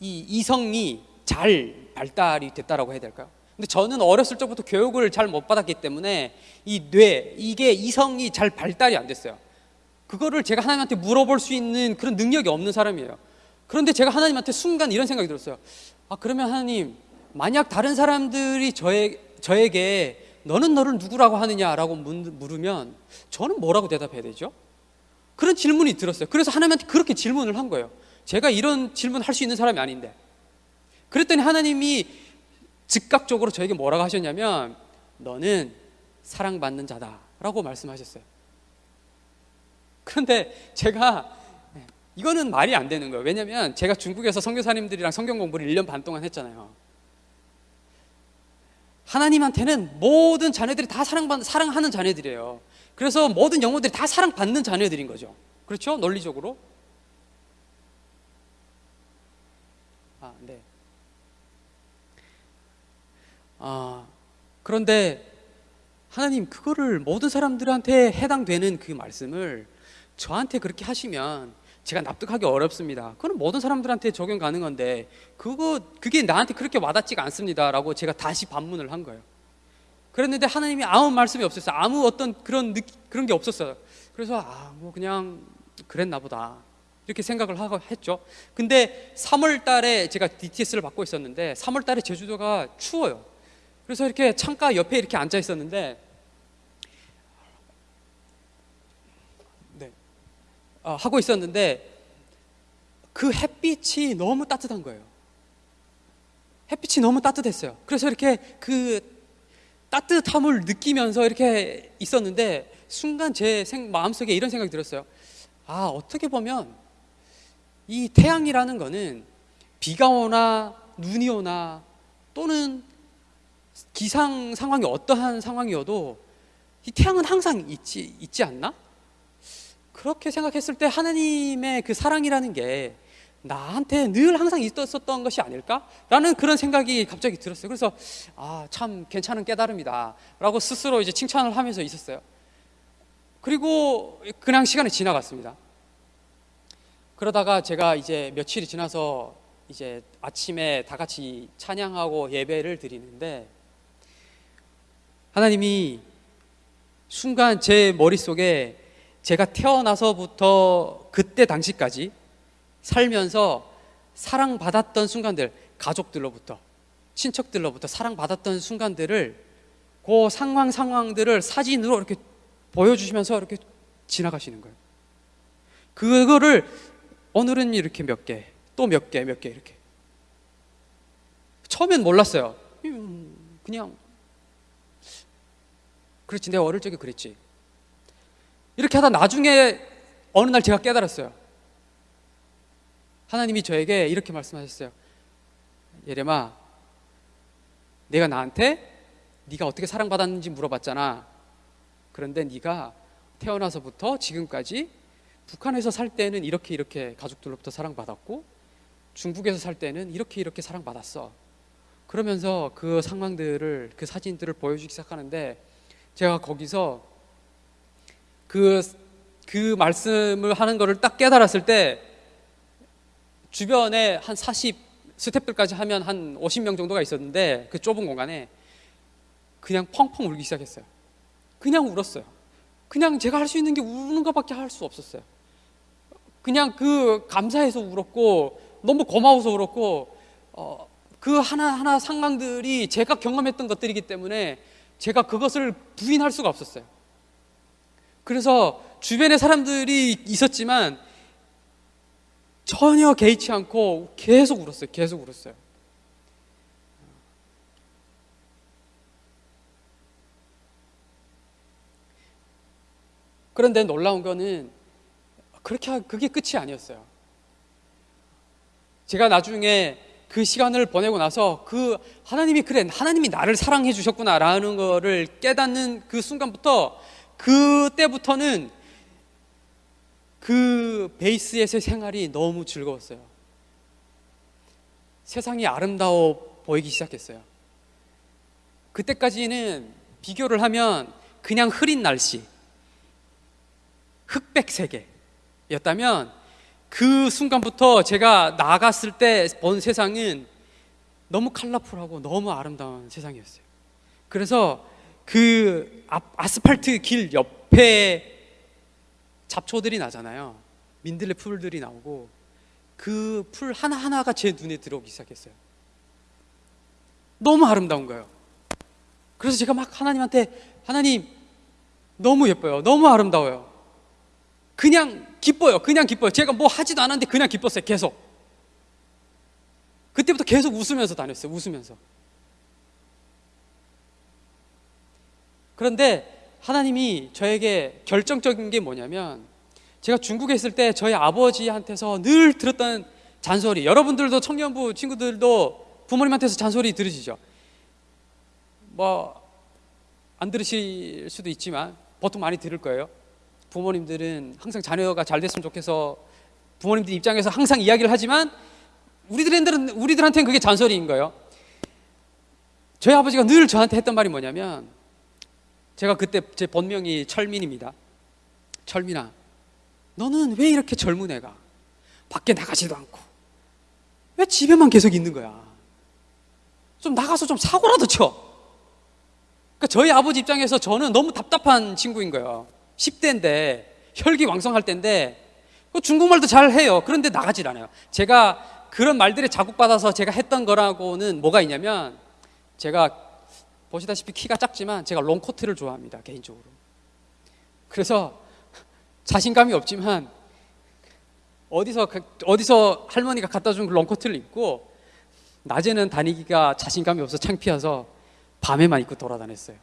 이 이성이 잘 발달이 됐다라고 해야 될까요? 근데 저는 어렸을 적부터 교육을 잘 못 받았기 때문에 이 뇌, 이게 이성이 잘 발달이 안 됐어요. 그거를 제가 하나님한테 물어볼 수 있는 그런 능력이 없는 사람이에요. 그런데 제가 하나님한테 순간 이런 생각이 들었어요. 아, 그러면 하나님, 만약 다른 사람들이 저에, 저에게 너는 너를 누구라고 하느냐라고 물으면 저는 뭐라고 대답해야 되죠? 그런 질문이 들었어요. 그래서 하나님한테 그렇게 질문을 한 거예요. 제가 이런 질문 할 수 있는 사람이 아닌데. 그랬더니 하나님이 즉각적으로 저에게 뭐라고 하셨냐면 너는 사랑받는 자다라고 말씀하셨어요. 그런데 제가 이거는 말이 안 되는 거예요. 왜냐면 제가 중국에서 선교사님들이랑 성경 공부를 1년 반 동안 했잖아요. 하나님한테는 모든 자녀들이 다 사랑받는 사랑하는 자녀들이에요. 그래서 모든 영혼들이 다 사랑받는 자녀들인 거죠. 그렇죠? 논리적으로. 아, 네. 아, 그런데 하나님 그거를 모든 사람들한테 해당되는 그 말씀을 저한테 그렇게 하시면 제가 납득하기 어렵습니다. 그건 모든 사람들한테 적용 가능한데 그거 그게 나한테 그렇게 와닿지가 않습니다라고 제가 다시 반문을 한 거예요. 그랬는데 하나님이 아무 말씀이 없었어요. 아무 어떤 그런 느, 그런 게 없었어요. 그래서 아 뭐 그냥 그랬나 보다 이렇게 생각을 하고 했죠. 근데 3월 달에 제가 DTS를 받고 있었는데 3월 달에 제주도가 추워요. 그래서 이렇게 창가 옆에 이렇게 앉아 있었는데 네. 어, 하고 있었는데 그 햇빛이 너무 따뜻한 거예요. 햇빛이 너무 따뜻했어요. 그래서 이렇게 그 따뜻함을 느끼면서 이렇게 있었는데 순간 제 생, 마음속에 이런 생각이 들었어요. 아, 어떻게 보면 이 태양이라는 거는 비가 오나 눈이 오나 또는 기상 상황이 어떠한 상황이어도 이 태양은 항상 있지, 있지 않나? 그렇게 생각했을 때 하나님의 그 사랑이라는 게 나한테 늘 항상 있었던 것이 아닐까? 라는 그런 생각이 갑자기 들었어요. 그래서 아, 참 괜찮은 깨달음이다. 라고 스스로 이제 칭찬을 하면서 있었어요. 그리고 그냥 시간이 지나갔습니다. 그러다가 제가 이제 며칠이 지나서 이제 아침에 다 같이 찬양하고 예배를 드리는데 하나님이 순간 제 머릿속에 제가 태어나서부터 그때 당시까지 살면서 사랑받았던 순간들, 가족들로부터, 친척들로부터 사랑받았던 순간들을 그 상황 상황들을 사진으로 이렇게 보여주시면서 이렇게 지나가시는 거예요. 그거를 오늘은 이렇게 몇 개, 또 몇 개, 몇 개 이렇게. 처음엔 몰랐어요. 음, 그냥 그렇지, 내가 어릴 적에 그랬지. 이렇게 하다 나중에 어느 날 제가 깨달았어요. 하나님이 저에게 이렇게 말씀하셨어요. 예레마, 내가 나한테 네가 어떻게 사랑받았는지 물어봤잖아. 그런데 네가 태어나서부터 지금까지 북한에서 살 때는 이렇게 이렇게 가족들로부터 사랑받았고 중국에서 살 때는 이렇게 이렇게 사랑받았어. 그러면서 그 상황들을 그 사진들을 보여주기 시작하는데 제가 거기서 그, 그 말씀을 하는 거를 딱 깨달았을 때 주변에 한 40, 스탭들까지 하면 한 50명 정도가 있었는데 그 좁은 공간에 그냥 펑펑 울기 시작했어요. 그냥 울었어요. 그냥 제가 할 수 있는 게 우는 것밖에 할 수 없었어요. 그냥 그 감사해서 울었고 너무 고마워서 울었고 어, 그 하나하나 상황들이 제가 경험했던 것들이기 때문에 제가 그것을 부인할 수가 없었어요. 그래서 주변에 사람들이 있었지만 전혀 개의치 않고 계속 울었어요. 계속 울었어요. 그런데 놀라운 거는 그렇게 하- 그게 끝이 아니었어요. 제가 나중에 그 시간을 보내고 나서 그 하나님이 그래 하나님이 나를 사랑해 주셨구나라는 거를 깨닫는 그 순간부터 그때부터는 그 베이스에서의 생활이 너무 즐거웠어요. 세상이 아름다워 보이기 시작했어요. 그때까지는 비교를 하면 그냥 흐린 날씨, 흑백 세계였다면 그 순간부터 제가 나갔을 때 본 세상은 너무 컬러풀하고 너무 아름다운 세상이었어요. 그래서 그 앞- 아스팔트 길 옆에 잡초들이 나잖아요. 민들레 풀들이 나오고 그 풀 하나하나가 제 눈에 들어오기 시작했어요. 너무 아름다운 거예요. 그래서 제가 막 하나님한테 하나님 너무 예뻐요. 너무 아름다워요. 그냥 기뻐요. 그냥 기뻐요. 제가 뭐 하지도 않았는데 그냥 기뻤어요. 계속. 그때부터 계속 웃으면서 다녔어요. 웃으면서. 그런데 하나님이 저에게 결정적인 게 뭐냐면 제가 중국에 있을 때 저희 아버지한테서 늘 들었던 잔소리 여러분들도 청년부 친구들도 부모님한테서 잔소리 들으시죠. 뭐 안 들으실 수도 있지만 보통 많이 들을 거예요. 부모님들은 항상 자녀가 잘 됐으면 좋겠어. 부모님들 입장에서 항상 이야기를 하지만 우리들은 우리들한테는 그게 잔소리인 거예요. 저희 아버지가 늘 저한테 했던 말이 뭐냐면 제가 그때 제 본명이 철민입니다. 철민아, 너는 왜 이렇게 젊은 애가 밖에 나가지도 않고 왜 집에만 계속 있는 거야? 좀 나가서 좀 사고라도 쳐. 그러니까 저희 아버지 입장에서 저는 너무 답답한 친구인 거예요. 10대인데 혈기 왕성할 때인데 그 중국말도 잘 해요. 그런데 나가질 않아요. 제가 그런 말들에 자극받아서 제가 했던 거라고는 뭐가 있냐면 제가 보시다시피 키가 작지만 제가 롱코트를 좋아합니다 개인적으로. 그래서 자신감이 없지만 어디서 가- 어디서 할머니가 갖다 준 그 롱코트를 입고 낮에는 다니기가 자신감이 없어 창피해서 밤에만 입고 돌아다녔어요.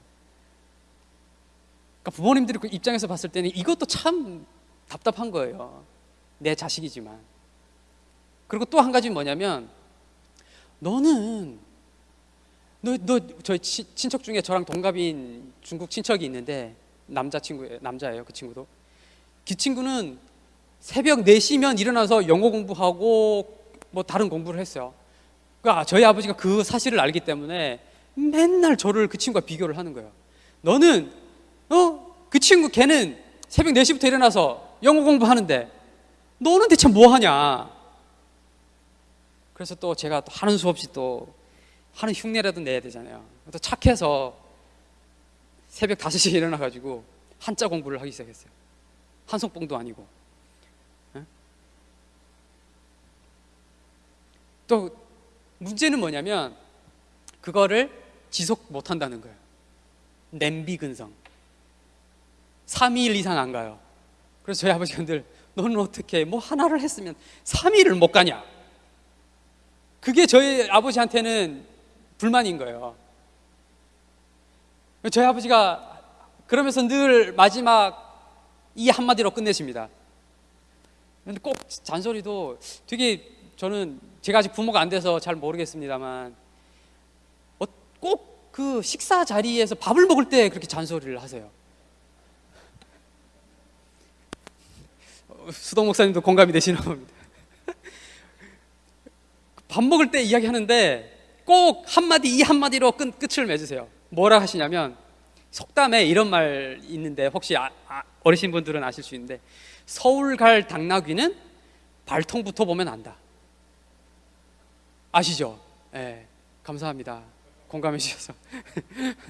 그러니까 부모님들이 그 입장에서 봤을 때는 이것도 참 답답한 거예요. 내 자식이지만. 그리고 또 한 가지 뭐냐면 너는 너, 너, 저희 치- 친척 중에 저랑 동갑인 중국 친척이 있는데 남자 친구예요. 남자예요. 그 친구도. 그 친구는 새벽 4시면 일어나서 영어 공부하고 뭐 다른 공부를 했어요. 그러니까 저희 아버지가 그 사실을 알기 때문에 맨날 저를 그 친구와 비교를 하는 거예요. 너는 어? 그 친구 걔는 새벽 4시부터 일어나서 영어 공부하는데 너는 대체 뭐 하냐? 그래서 또 제가 또 하는 수 없이 또 하는 흉내라도 내야 되잖아요. 또 착해서 새벽 5시에 일어나 가지고 한자 공부를 하기 시작했어요. 한송봉도 아니고. 예? 또 문제는 뭐냐면 그거를 지속 못 한다는 거예요. 냄비 근성. 3일 이상 안 가요. 그래서 저희 아버지가 늘 너는 어떻게 뭐 하나를 했으면 3일을 못 가냐? 그게 저희 아버지한테는 불만인 거예요. 저희 아버지가 그러면서 늘 마지막 이 한마디로 끝내십니다. 근데 꼭 잔소리도 되게 저는 제가 아직 부모가 안 돼서 잘 모르겠습니다만 어, 꼭그 식사 자리에서 밥을 먹을 때 그렇게 잔소리를 하세요. 어, 수동 목사님도 공감이 되시나 봅니다. 밥 먹을 때 이야기하는데 꼭 한마디 이 한마디로 끝, 끝을 맺으세요. 뭐라 하시냐면 속담에 이런 말 있는데 혹시 아, 아, 어르신 분들은 아실 수 있는데 서울 갈 당나귀는 발통부터 보면 안다. 아시죠? 예. 감사합니다. 공감해 주셔서.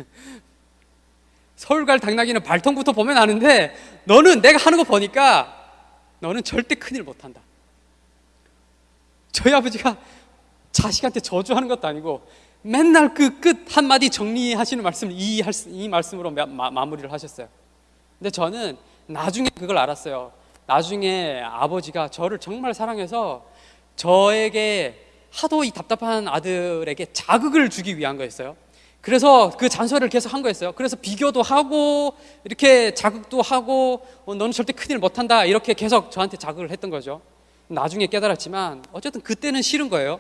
서울 갈 당나귀는 발통부터 보면 아는데 너는 내가 하는 거 보니까 너는 절대 큰일 못 한다. 저희 아버지가 자식한테 저주하는 것도 아니고 맨날 그 끝 한마디 정리하시는 말씀 이, 이 말씀으로 마, 마 무리를 하셨어요. 근데 저는 나중에 그걸 알았어요. 나중에 아버지가 저를 정말 사랑해서 저에게 하도 이 답답한 아들에게 자극을 주기 위한 거였어요. 그래서 그 잔소리를 계속 한 거였어요. 그래서 비교도 하고 이렇게 자극도 하고 어, 너는 절대 큰일 못한다 이렇게 계속 저한테 자극을 했던 거죠. 나중에 깨달았지만 어쨌든 그때는 싫은 거예요.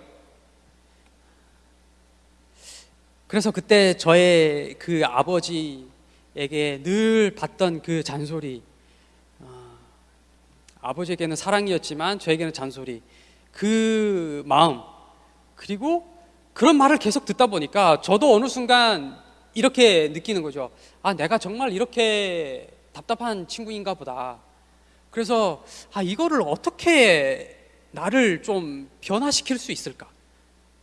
그래서 그때 저의 그 아버지에게 늘 받던 그 잔소리, 어, 아버지에게는 사랑이었지만 저에게는 잔소리, 그 마음, 그리고 그런 말을 계속 듣다 보니까 저도 어느 순간 이렇게 느끼는 거죠. 아, 내가 정말 이렇게 답답한 친구인가 보다. 그래서 아, 이거를 어떻게 나를 좀 변화시킬 수 있을까?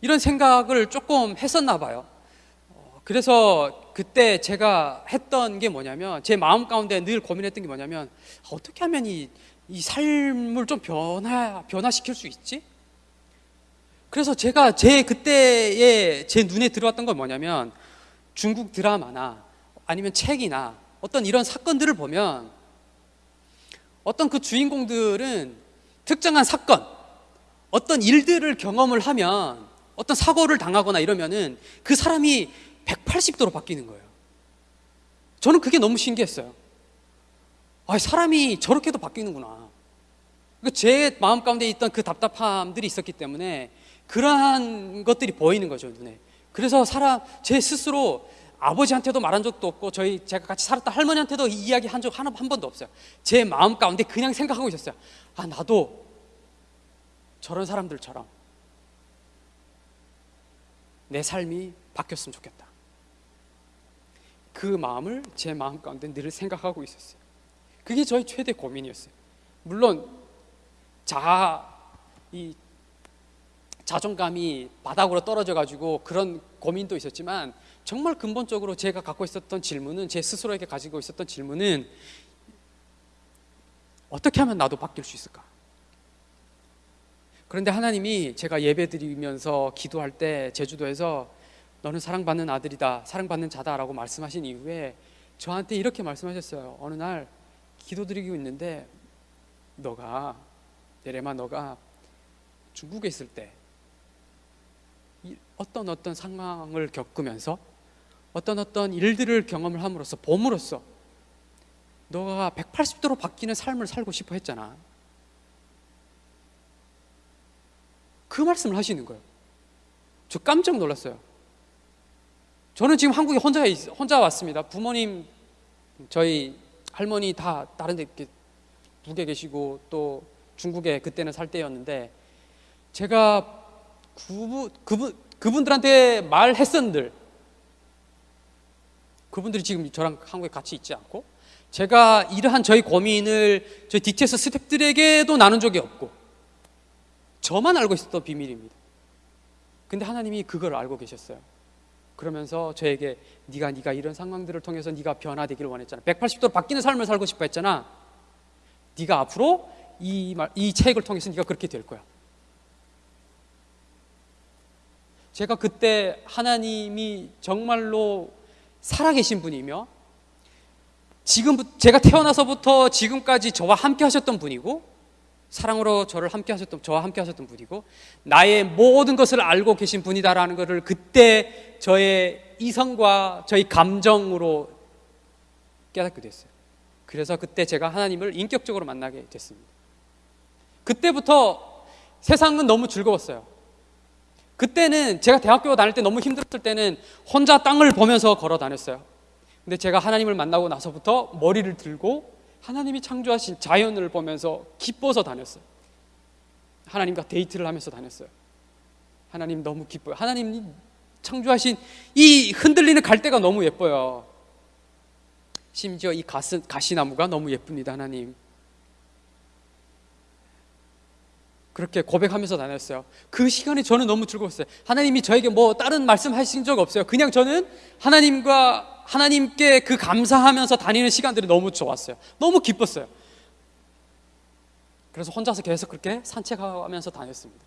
이런 생각을 조금 했었나 봐요. 어, 그래서 그때 제가 했던 게 뭐냐면 제 마음 가운데 늘 고민했던 게 뭐냐면 어떻게 하면 이, 이 삶을 좀 변화 변화시킬 수 있지? 그래서 제가 제 그때에 제 눈에 들어왔던 건 뭐냐면 중국 드라마나 아니면 책이나 어떤 이런 사건들을 보면 어떤 그 주인공들은 특정한 사건, 어떤 일들을 경험을 하면 어떤 사고를 당하거나 이러면은 그 사람이 180도로 바뀌는 거예요. 저는 그게 너무 신기했어요. 아, 사람이 저렇게도 바뀌는구나. 그제 마음 가운데 있던 그 답답함들이 있었기 때문에 그러한 것들이 보이는 거죠, 눈에. 그래서 사람, 제 스스로 아버지한테도 말한 적도 없고, 저희 제가 같이 살았던 할머니한테도 이야기 한 적 하나, 한 번도 없어요. 제 마음 가운데 그냥 생각하고 있었어요. 아, 나도 저런 사람들처럼 내 삶이 바뀌었으면 좋겠다. 그 마음을 제 마음 가운데 늘 생각하고 있었어요. 그게 저희 최대 고민이었어요. 물론 자, 이 자존감이 바닥으로 떨어져 가지고 그런 고민도 있었지만 정말 근본적으로 제가 갖고 있었던 질문은 제 스스로에게 가지고 있었던 질문은 어떻게 하면 나도 바뀔 수 있을까? 그런데 하나님이 제가 예배 드리면서 기도할 때 제주도에서 너는 사랑받는 아들이다, 사랑받는 자다라고 말씀하신 이후에 저한테 이렇게 말씀하셨어요. 어느 날 기도 드리고 있는데 너가 예레마 너가 중국에 있을 때 어떤 어떤 상황을 겪으면서 어떤 어떤 일들을 경험을 함으로써 봄으로써 너가 180도로 바뀌는 삶을 살고 싶어 했잖아. 그 말씀을 하시는 거예요. 저 깜짝 놀랐어요. 저는 지금 한국에 혼자 혼자 왔습니다. 부모님 저희 할머니 다 다른 데 이렇게 북에 계시고 또 중국에 그때는 살 때였는데 제가 그분, 그분, 그분들한테 말했었는들 그분들이 지금 저랑 한국에 같이 있지 않고 제가 이러한 저희 고민을 저희 DTS 스탭들에게도 나눈 적이 없고 저만 알고 있었던 비밀입니다. 근데 하나님이 그걸 알고 계셨어요. 그러면서 저에게 네가 네가 이런 상황들을 통해서 네가 변화되기를 원했잖아. 180도로 바뀌는 삶을 살고 싶어 했잖아. 네가 앞으로 이, 말, 이 책을 통해서 네가 그렇게 될 거야. 제가 그때 하나님이 정말로 살아계신 분이며 지금 제가 태어나서부터 지금까지 저와 함께 하셨던 분이고 사랑으로 저를 함께 하셨던 저와 함께 하셨던 분이고 나의 모든 것을 알고 계신 분이다라는 것을 그때 저의 이성과 저희 감정으로 깨닫게 됐어요. 그래서 그때 제가 하나님을 인격적으로 만나게 됐습니다. 그때부터 세상은 너무 즐거웠어요. 그때는 제가 대학교 다닐 때 너무 힘들었을 때는 혼자 땅을 보면서 걸어 다녔어요. 근데 제가 하나님을 만나고 나서부터 머리를 들고 하나님이 창조하신 자연을 보면서 기뻐서 다녔어요. 하나님과 데이트를 하면서 다녔어요. 하나님 너무 기뻐요. 하나님이 창조하신 이 흔들리는 갈대가 너무 예뻐요. 심지어 이 가시, 가시나무가 너무 예쁩니다, 하나님. 그렇게 고백하면서 다녔어요. 그 시간에 저는 너무 즐거웠어요. 하나님이 저에게 뭐 다른 말씀하신 적 없어요. 그냥 저는 하나님과 하나님께 그 감사하면서 다니는 시간들이 너무 좋았어요. 너무 기뻤어요. 그래서 혼자서 계속 그렇게 산책하면서 다녔습니다.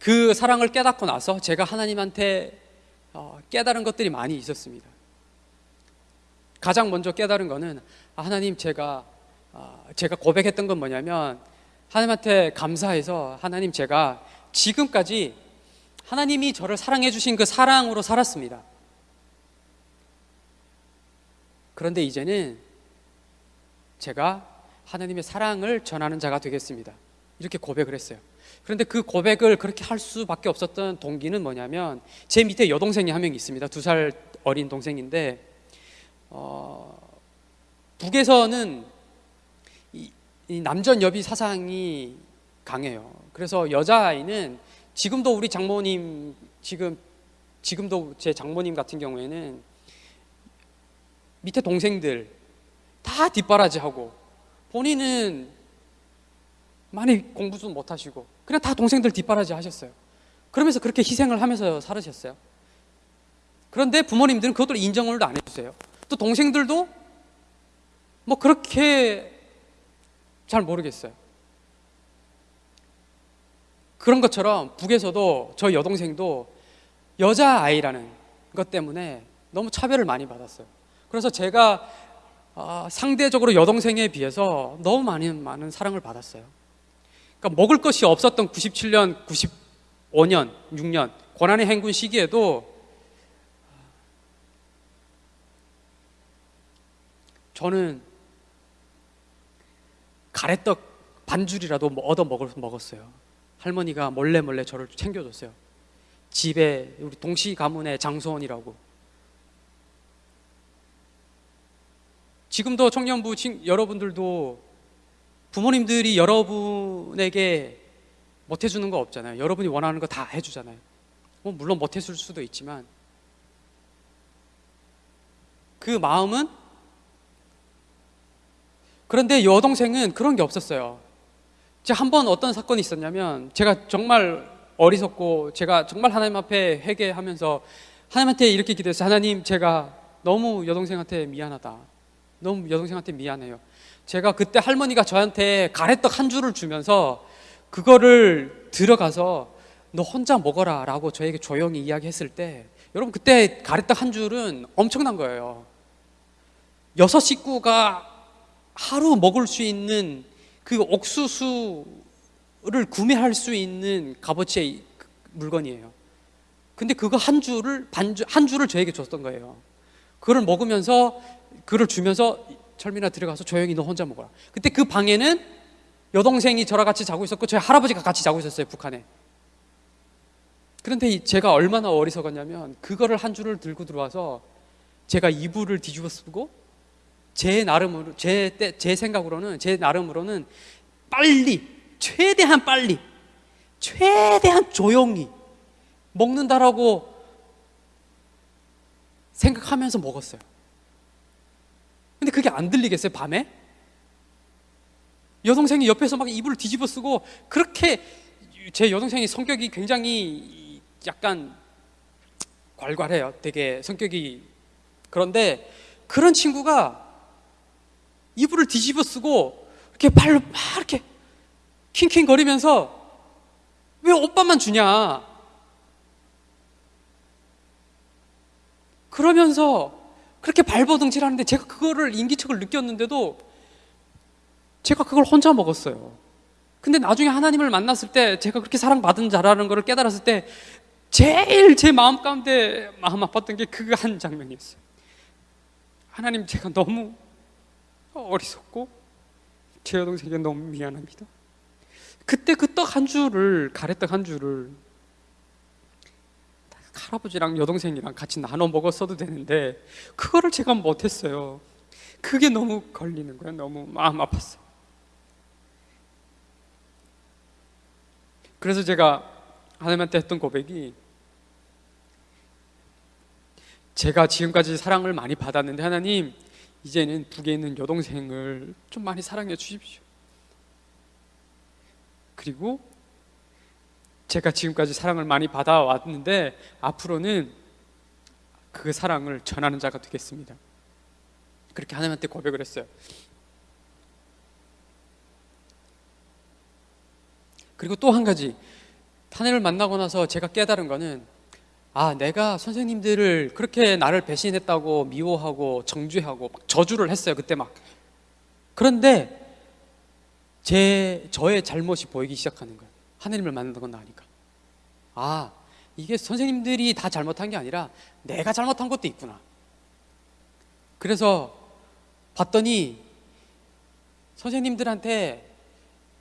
그 사랑을 깨닫고 나서 제가 하나님한테 어, 깨달은 것들이 많이 있었습니다. 가장 먼저 깨달은 거는 아, 하나님 제가 어, 제가 고백했던 건 뭐냐면 하나님한테 감사해서 하나님 제가 지금까지 하나님이 저를 사랑해 주신 그 사랑으로 살았습니다. 그런데 이제는 제가 하나님의 사랑을 전하는 자가 되겠습니다. 이렇게 고백을 했어요. 그런데 그 고백을 그렇게 할 수밖에 없었던 동기는 뭐냐면 제 밑에 여동생이 한 명 있습니다. 두 살 어린 동생인데 어, 북에서는 이, 이 남전 여비 사상이 강해요. 그래서 여자아이는 지금도 우리 장모님 지금 지금도 제 장모님 같은 경우에는 밑에 동생들 다 뒷바라지하고 본인은 많이 공부도 못하시고 그냥 다 동생들 뒷바라지 하셨어요. 그러면서 그렇게 희생을 하면서 살으셨어요. 그런데 부모님들은 그것도 인정을 안 해주세요. 또 동생들도 뭐 그렇게 잘 모르겠어요. 그런 것처럼 북에서도 저 여동생도 여자 아이라는 것 때문에 너무 차별을 많이 받았어요. 그래서 제가 어, 상대적으로 여동생에 비해서 너무 많은 많은 사랑을 받았어요. 그러니까 먹을 것이 없었던 97년, 95년, 6년 고난의 행군 시기에도 저는 가래떡 반줄이라도 뭐 얻어 먹었어요. 할머니가 몰래 몰래 저를 챙겨줬어요. 집에 우리 동시 가문의 장소원이라고. 지금도 청년부 여러분들도 부모님들이 여러분에게 못 해주는 거 없잖아요. 여러분이 원하는 거 다 해주잖아요. 뭐 물론 못 해줄 수도 있지만 그 마음은 그런데 여동생은 그런 게 없었어요. 제가 한 번 어떤 사건이 있었냐면 제가 정말 어리석고 제가 정말 하나님 앞에 회개하면서 하나님한테 이렇게 기도했어요. 하나님 제가 너무 여동생한테 미안하다. 너무 여동생한테 미안해요. 제가 그때 할머니가 저한테 가래떡 한 줄을 주면서 그거를 들어가서 너 혼자 먹어라 라고 저에게 조용히 이야기했을 때 여러분 그때 가래떡 한 줄은 엄청난 거예요. 여섯 식구가 하루 먹을 수 있는 그 옥수수를 구매할 수 있는 값어치의 물건이에요. 근데 그거 한 줄을 반주 한 줄을 저에게 줬던 거예요. 그걸 먹으면서 그걸 주면서 철민아 들어가서 조용히 너 혼자 먹어라. 그때 그 방에는 여동생이 저랑 같이 자고 있었고 저희 할아버지가 같이 자고 있었어요 북한에. 그런데 제가 얼마나 어리석었냐면 그거를 한 줄을 들고 들어와서 제가 이불을 뒤집어 쓰고 제 나름으로 제, 제 생각으로는 제 나름으로는 빨리 최대한 빨리 최대한 조용히 먹는다라고 생각하면서 먹었어요. 근데 그게 안 들리겠어요, 밤에? 여동생이 옆에서 막 이불을 뒤집어 쓰고 그렇게 제 여동생이 성격이 굉장히 약간 괄괄해요. 되게 성격이 그런데 그런 친구가 이불을 뒤집어 쓰고 이렇게 발로 막 이렇게 킹킹거리면서 왜 오빠만 주냐? 그러면서 그렇게 발버둥질 하는데 제가 그거를 인기척을 느꼈는데도 제가 그걸 혼자 먹었어요. 근데 나중에 하나님을 만났을 때 제가 그렇게 사랑받은 자라는 것을 깨달았을 때 제일 제 마음 가운데 마음 아팠던 게 그 한 장면이었어요. 하나님 제가 너무 어리석고 제 여동생에게 너무 미안합니다. 그때 그 떡 한 줄을 가래떡 한 줄을 할아버지랑 여동생이랑 같이 나눠 먹었어도 되는데 그거를 제가 못했어요. 그게 너무 걸리는 거예요. 너무 마음 아팠어요. 그래서 제가 하나님한테 했던 고백이 제가 지금까지 사랑을 많이 받았는데 하나님 이제는 북에 있는 여동생을 좀 많이 사랑해 주십시오. 그리고 제가 지금까지 사랑을 많이 받아왔는데 앞으로는 그 사랑을 전하는 자가 되겠습니다. 그렇게 하나님한테 고백을 했어요. 그리고 또 한 가지 하나님을 만나고 나서 제가 깨달은 거는 아 내가 선생님들을 그렇게 나를 배신했다고 미워하고 정죄하고 막 저주를 했어요 그때 막. 그런데 제 저의 잘못이 보이기 시작하는 거예요. 하나님을 만나고 나니까. 아 이게 선생님들이 다 잘못한 게 아니라 내가 잘못한 것도 있구나. 그래서 봤더니 선생님들한테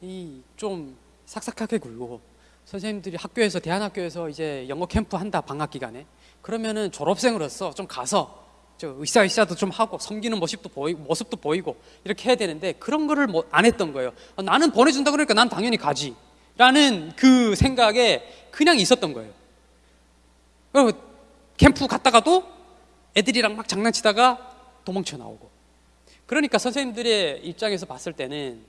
이 좀 삭삭하게 굴고 선생님들이 학교에서 대한학교에서 이제 영어 캠프 한다 방학 기간에 그러면은 졸업생으로서 좀 가서 저 의사의사도 좀 하고 섬기는 모습도 보이고 모습도 보이고 이렇게 해야 되는데 그런 거를 뭐 안 했던 거예요. 어, 나는 보내준다 그러니까 난 당연히 가지라는 그 생각에 그냥 있었던 거예요. 그리고 캠프 갔다가도 애들이랑 막 장난치다가 도망쳐 나오고. 그러니까 선생님들의 입장에서 봤을 때는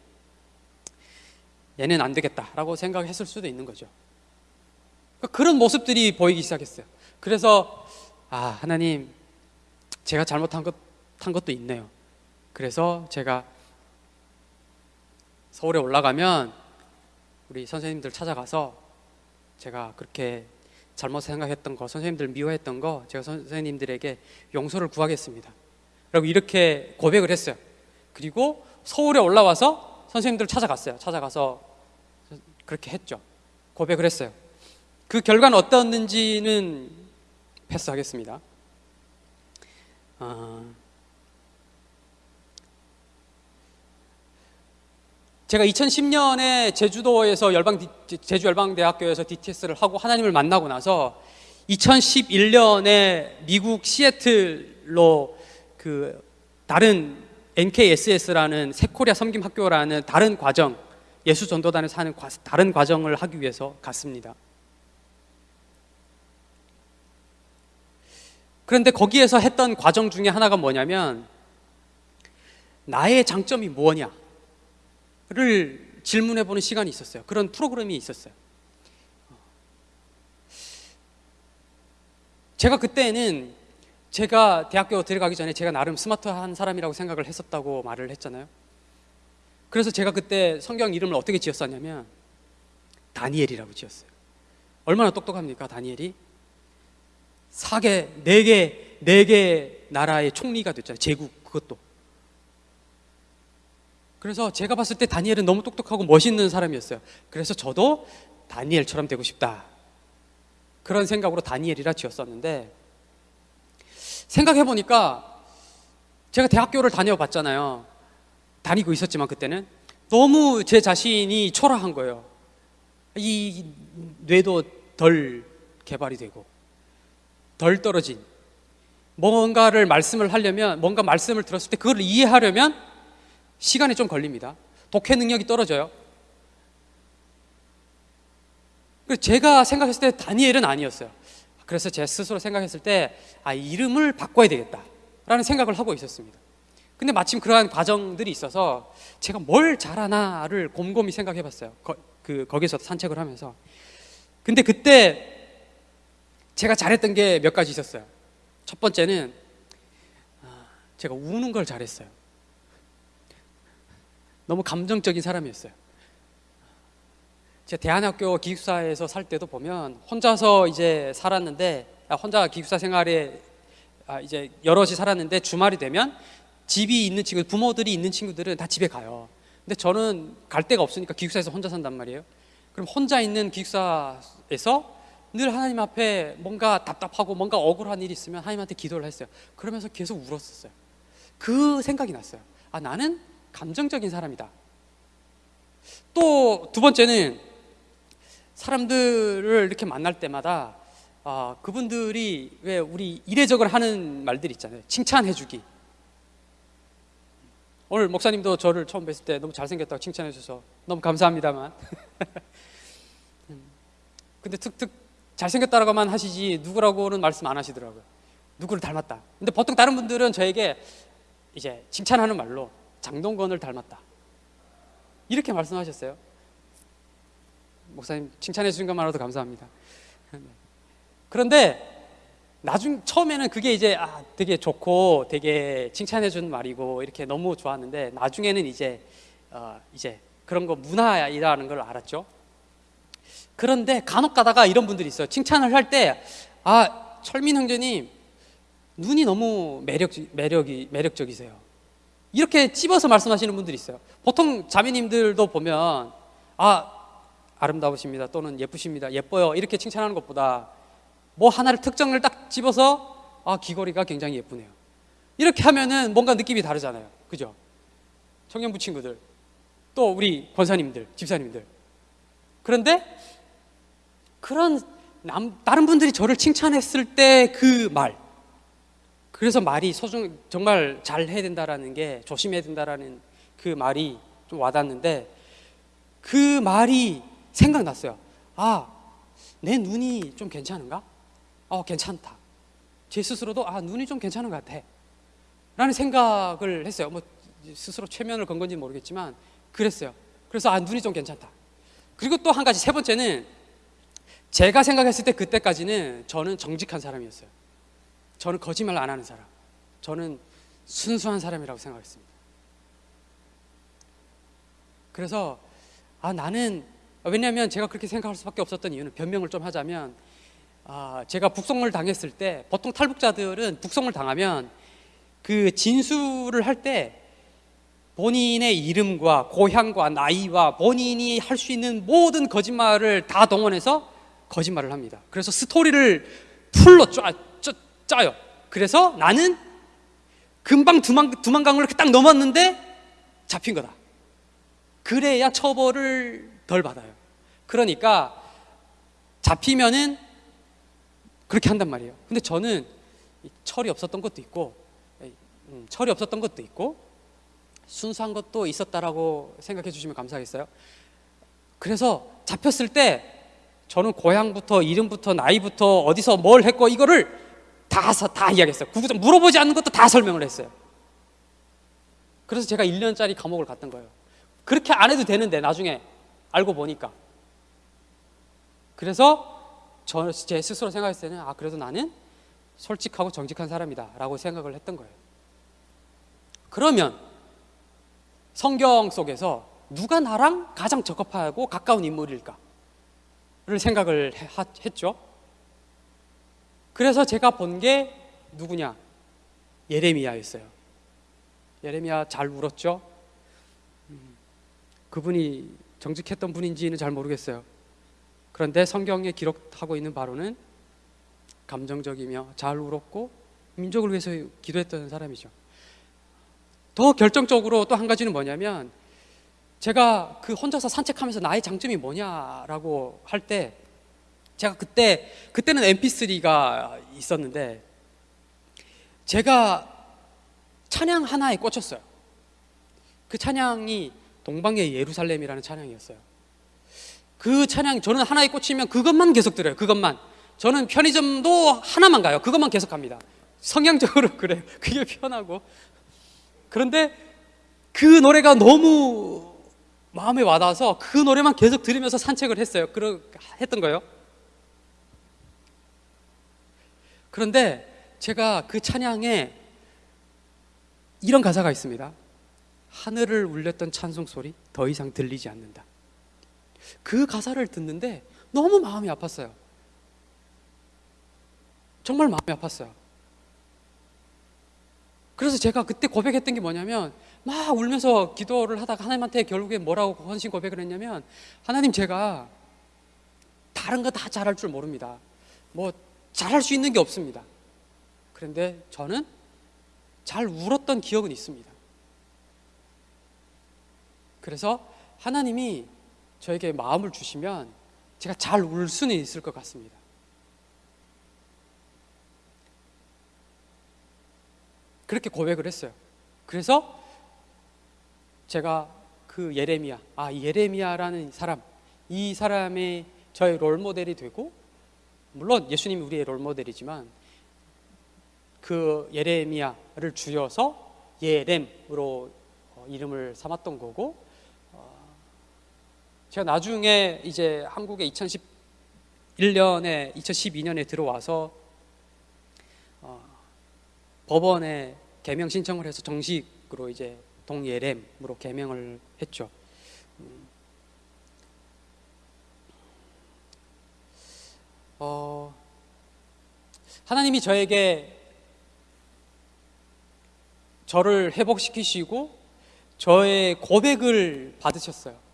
얘는 안 되겠다라고 생각했을 수도 있는 거죠. 그러니까 그런 모습들이 보이기 시작했어요. 그래서 아 하나님 제가 잘못한 것, 한 것도 있네요. 그래서 제가 서울에 올라가면 우리 선생님들 찾아가서 제가 그렇게 잘못 생각했던 거, 선생님들 미워했던 거 제가 선생님들에게 용서를 구하겠습니다. 라고 이렇게 고백을 했어요. 그리고 서울에 올라와서 선생님들 찾아갔어요. 찾아가서 그렇게 했죠. 고백을 했어요. 그 결과는 어떠했는지는 패스하겠습니다. 아, 제가 2010년에 제주도에서 열방 제주 열방대학교에서 DTS를 하고 하나님을 만나고 나서 2011년에 미국 시애틀로 그 다른 NKSS라는 새코리아 섬김 학교라는 다른 과정 예수 전도단에서 하는 다른 과정을 하기 위해서 갔습니다. 그런데 거기에서 했던 과정 중에 하나가 뭐냐면 나의 장점이 무엇냐를 질문해 보는 시간이 있었어요. 그런 프로그램이 있었어요. 제가 그때는 제가 대학교 들어가기 전에 제가 나름 스마트한 사람이라고 생각을 했었다고 말을 했잖아요. 그래서 제가 그때 성경 이름을 어떻게 지었었냐면 다니엘이라고 지었어요. 얼마나 똑똑합니까, 다니엘이? 사개, 네 개, 네개 나라의 총리가 됐잖아요. 제국 그것도. 그래서 제가 봤을 때 다니엘은 너무 똑똑하고 멋있는 사람이었어요. 그래서 저도 다니엘처럼 되고 싶다. 그런 생각으로 다니엘이라 지었었는데 생각해 보니까 제가 대학교를 다녀봤잖아요. 다니고 있었지만 그때는 너무 제 자신이 초라한 거예요. 이 뇌도 덜 개발이 되고 덜 떨어진 뭔가를 말씀을 하려면 뭔가 말씀을 들었을 때 그걸 이해하려면 시간이 좀 걸립니다. 독해 능력이 떨어져요. 제가 생각했을 때 다니엘은 아니었어요. 그래서 제 스스로 생각했을 때 아, 이름을 바꿔야 되겠다라는 생각을 하고 있었습니다. 근데 마침 그러한 과정들이 있어서 제가 뭘 잘하나를 곰곰이 생각해 봤어요. 거, 그, 거기서 산책을 하면서. 근데 그때 제가 잘했던 게 몇 가지 있었어요. 첫 번째는 아, 제가 우는 걸 잘했어요. 너무 감정적인 사람이었어요. 제가 대한학교 기숙사에서 살 때도 보면 혼자서 이제 살았는데 아, 혼자 기숙사 생활에 아, 이제 여럿이 살았는데 주말이 되면 집이 있는 친구 부모들이 있는 친구들은 다 집에 가요. 근데 저는 갈 데가 없으니까 기숙사에서 혼자 산단 말이에요. 그럼 혼자 있는 기숙사에서 늘 하나님 앞에 뭔가 답답하고 뭔가 억울한 일이 있으면 하나님한테 기도를 했어요. 그러면서 계속 울었었어요. 그 생각이 났어요. 아 나는 감정적인 사람이다. 또 두 번째는 사람들을 이렇게 만날 때마다 아, 그분들이 왜 우리 이례적으로 하는 말들 있잖아요. 칭찬해주기. 오늘 목사님도 저를 처음 뵀을 때 너무 잘생겼다고 칭찬해 주셔서 너무 감사합니다만. 음, 근데 툭툭 잘생겼다라고만 하시지 누구라고는 말씀 안 하시더라고요. 누구를 닮았다. 근데 보통 다른 분들은 저에게 이제 칭찬하는 말로 장동건을 닮았다. 이렇게 말씀하셨어요. 목사님 칭찬해 주신 것만으로도 감사합니다. 그런데 나중 처음에는 그게 이제 아, 되게 좋고 되게 칭찬해 준 말이고 이렇게 너무 좋았는데 나중에는 이제 어, 이제 그런 거 문화이라는 걸 알았죠. 그런데 간혹 가다가 이런 분들이 있어요. 칭찬을 할 때 아, 철민 형제님 눈이 너무 매력 매력이 매력적이세요. 이렇게 찝어서 말씀하시는 분들이 있어요. 보통 자매님들도 보면 아 아름다우십니다 또는 예쁘십니다 예뻐요 이렇게 칭찬하는 것보다 뭐 하나를 특정을 딱 집어서 아 귀걸이가 굉장히 예쁘네요. 이렇게 하면은 뭔가 느낌이 다르잖아요. 그죠? 청년부 친구들 또 우리 권사님들 집사님들. 그런데 그런 남, 다른 분들이 저를 칭찬했을 때 그 말. 그래서 말이 소중 정말 잘 해야 된다라는 게 조심해야 된다라는 그 말이 좀 와닿는데 그 말이 생각났어요. 아, 내 눈이 좀 괜찮은가? 어, 괜찮다. 제 스스로도 아, 눈이 좀 괜찮은 것 같아. 라는 생각을 했어요. 뭐 스스로 최면을 건 건지 모르겠지만 그랬어요. 그래서 아, 눈이 좀 괜찮다. 그리고 또 한 가지 세 번째는 제가 생각했을 때 그때까지는 저는 정직한 사람이었어요. 저는 거짓말 안 하는 사람. 저는 순수한 사람이라고 생각했습니다. 그래서 아 나는 왜냐하면 제가 그렇게 생각할 수밖에 없었던 이유는 변명을 좀 하자면 아 제가 북송을 당했을 때 보통 탈북자들은 북송을 당하면 그 진술을 할 때 본인의 이름과 고향과 나이와 본인이 할 수 있는 모든 거짓말을 다 동원해서 거짓말을 합니다. 그래서 스토리를 풀로 짜, 짜, 짜요. 그래서 나는 금방 두만, 두만강을 이렇게 딱 넘었는데 잡힌 거다. 그래야 처벌을 덜 받아요. 그러니까 잡히면은 그렇게 한단 말이에요. 근데 저는 철이 없었던 것도 있고, 음, 철이 없었던 것도 있고, 순수한 것도 있었다라고 생각해 주시면 감사하겠어요. 그래서 잡혔을 때 저는 고향부터 이름부터 나이부터 어디서 뭘 했고 이거를 다, 다 이야기했어요. 구구절 물어보지 않는 것도 다 설명을 했어요. 그래서 제가 1년짜리 감옥을 갔던 거예요. 그렇게 안 해도 되는데 나중에 알고 보니까. 그래서 저 제 스스로 생각했을 때는 아 그래도 나는 솔직하고 정직한 사람이다 라고 생각을 했던 거예요. 그러면 성경 속에서 누가 나랑 가장 적합하고 가까운 인물일까? 를 생각을 했죠. 그래서 제가 본 게 누구냐? 예레미야였어요. 예레미야 잘 울었죠? 음, 그분이 정직했던 분인지는 잘 모르겠어요. 그런데 성경에 기록하고 있는 바로는 감정적이며 잘 울었고 민족을 위해서 기도했던 사람이죠. 더 결정적으로 또 한 가지는 뭐냐면 제가 그 혼자서 산책하면서 나의 장점이 뭐냐라고 할 때 제가 그때 그때는 MP3가 있었는데 제가 찬양 하나에 꽂혔어요. 그 찬양이 동방의 예루살렘이라는 찬양이었어요. 그 찬양 저는 하나에 꽂히면 그것만 계속 들어요. 그것만 저는 편의점도 하나만 가요. 그것만 계속 갑니다. 성향적으로 그래요. 그게 편하고. 그런데 그 노래가 너무 마음에 와닿아서 그 노래만 계속 들으면서 산책을 했어요. 그러, 했던 거예요. 그런데 제가 그 찬양에 이런 가사가 있습니다. 하늘을 울렸던 찬송 소리 더 이상 들리지 않는다. 그 가사를 듣는데 너무 마음이 아팠어요. 정말 마음이 아팠어요. 그래서 제가 그때 고백했던 게 뭐냐면 막 울면서 기도를 하다가 하나님한테 결국에 뭐라고 헌신 고백을 했냐면 하나님 제가 다른 거 다 잘할 줄 모릅니다. 뭐 잘할 수 있는 게 없습니다. 그런데 저는 잘 울었던 기억은 있습니다. 그래서 하나님이 저에게 마음을 주시면 제가 잘 울 수는 있을 것 같습니다. 그렇게 고백을 했어요. 그래서 제가 그 예레미야, 아 예레미야라는 사람, 이 사람의 저의 롤 모델이 되고 물론 예수님이 우리의 롤 모델이지만 그 예레미야를 줄여서 예렘으로 어, 이름을 삼았던 거고 어, 제가 나중에 이제 한국에 2011년에 2012년에 들어와서 어, 법원에 개명 신청을 해서 정식으로 이제 동예렘으로 개명을 했죠. 음. 어, 하나님이 저에게 저를 회복시키시고 저의 고백을 받으셨어요.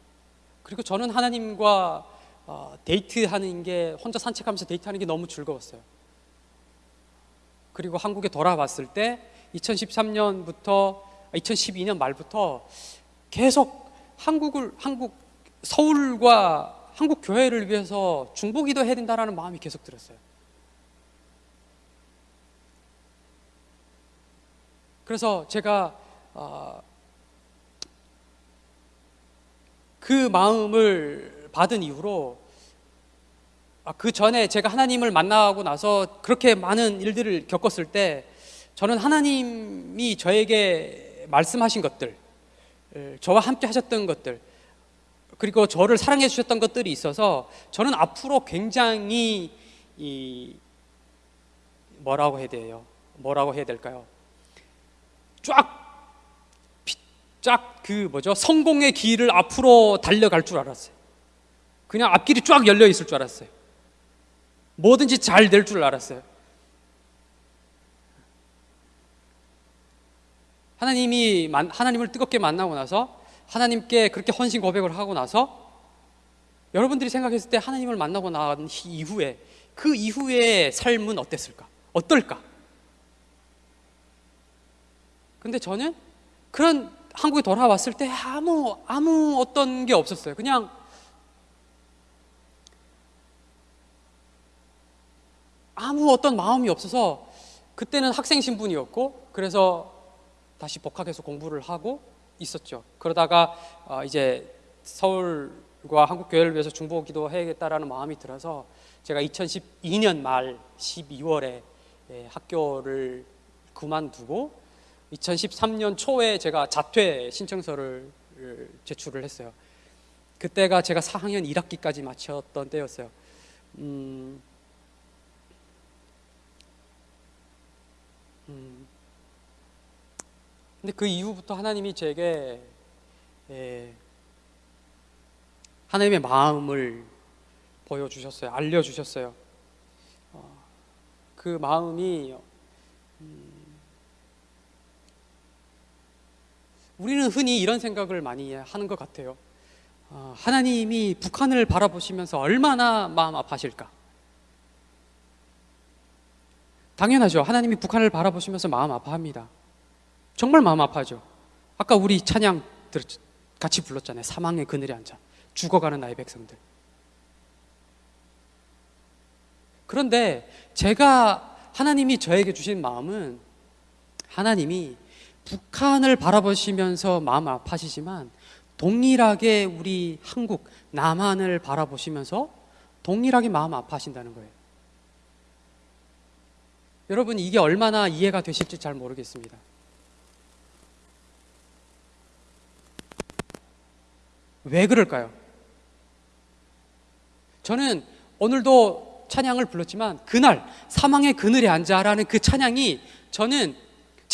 그리고 저는 하나님과 어, 데이트하는 게 혼자 산책하면서 데이트하는 게 너무 즐거웠어요. 그리고 한국에 돌아왔을 때 2013년부터 2012년 말부터 계속 한국을 한국 서울과 한국 교회를 위해서 중보기도 해야 된다라는 마음이 계속 들었어요. 그래서 제가 어, 그 마음을 받은 이후로 아, 그 전에 제가 하나님을 만나고 나서 그렇게 많은 일들을 겪었을 때 저는 하나님이 저에게 말씀하신 것들, 저와 함께 하셨던 것들, 그리고 저를 사랑해 주셨던 것들이 있어서 저는 앞으로 굉장히 이 뭐라고 해야 돼요? 뭐라고 해야 될까요? 쫙, 그 뭐죠? 성공의 길을 앞으로 달려갈 줄 알았어요. 그냥 앞길이 쫙 열려 있을 줄 알았어요. 뭐든지 잘 될 줄 알았어요. 하나님이 하나님을 뜨겁게 만나고 나서 하나님께 그렇게 헌신 고백을 하고 나서 여러분들이 생각했을 때 하나님을 만나고 난 이후에 그 이후의 삶은 어땠을까? 어떨까? 근데 저는 그런 한국에 돌아왔을 때 아무 아무 어떤 게 없었어요. 그냥 아무 어떤 마음이 없어서 그때는 학생 신분이었고 그래서 다시 복학해서 공부를 하고 있었죠. 그러다가 어, 이제 서울과 한국 교회를 위해서 중보 기도해야겠다라는 마음이 들어서 제가 2012년 말 12월에 예, 학교를 그만두고 2013년 초에 제가 자퇴 신청서를 제출을 했어요. 그때가 제가 4학년 1학기까지 마쳤던 때였어요. 음, 음, 근데 그 이후부터 하나님이 제게 예, 하나님의 마음을 보여주셨어요. 알려주셨어요. 어, 그 마음이 음, 우리는 흔히 이런 생각을 많이 하는 것 같아요. 어, 하나님이 북한을 바라보시면서 얼마나 마음 아파하실까? 당연하죠. 하나님이 북한을 바라보시면서 마음 아파합니다. 정말 마음 아파죠. 아까 우리 찬양 같이 불렀잖아요. 사망의 그늘에 앉아 죽어가는 나의 백성들. 그런데 제가 하나님이 저에게 주신 마음은 하나님이 북한을 바라보시면서 마음 아파하시지만 동일하게 우리 한국 남한을 바라보시면서 동일하게 마음 아파하신다는 거예요. 여러분 이게 얼마나 이해가 되실지 잘 모르겠습니다. 왜 그럴까요? 저는 오늘도 찬양을 불렀지만 그날 사망의 그늘에 앉아라는 그 찬양이 저는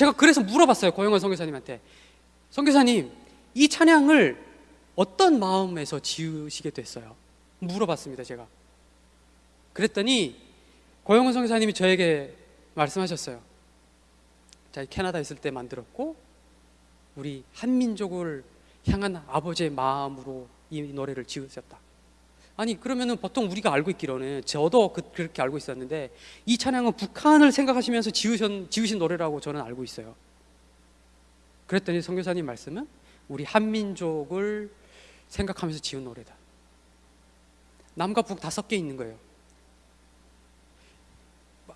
제가 그래서 물어봤어요 고영원 선교사님한테. 선교사님 이 찬양을 어떤 마음에서 지으시게 됐어요? 물어봤습니다 제가. 그랬더니 고영원 선교사님이 저에게 말씀하셨어요. 자 캐나다에 있을 때 만들었고 우리 한민족을 향한 아버지의 마음으로 이 노래를 지으셨다 아니 그러면은 보통 우리가 알고 있기로는 저도 그, 그렇게 알고 있었는데 이 찬양은 북한을 생각하시면서 지으신, 지으신 노래라고 저는 알고 있어요. 그랬더니 선교사님 말씀은 우리 한민족을 생각하면서 지은 노래다. 남과 북다 섞여 있는 거예요.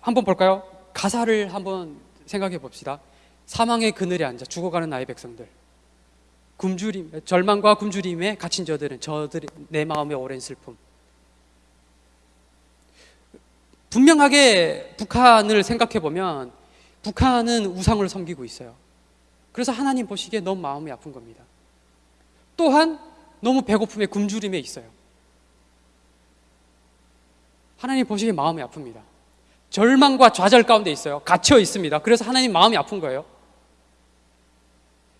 한번 볼까요? 가사를 한번 생각해 봅시다. 사망의 그늘에 앉아 죽어가는 나의 백성들. 굶주림, 절망과 굶주림에 갇힌 저들은 저들의 내 마음의 오랜 슬픔. 분명하게 북한을 생각해 보면 북한은 우상을 섬기고 있어요. 그래서 하나님 보시기에 너무 마음이 아픈 겁니다. 또한 너무 배고픔에 굶주림에 있어요. 하나님 보시기에 마음이 아픕니다. 절망과 좌절 가운데 있어요. 갇혀 있습니다. 그래서 하나님 마음이 아픈 거예요.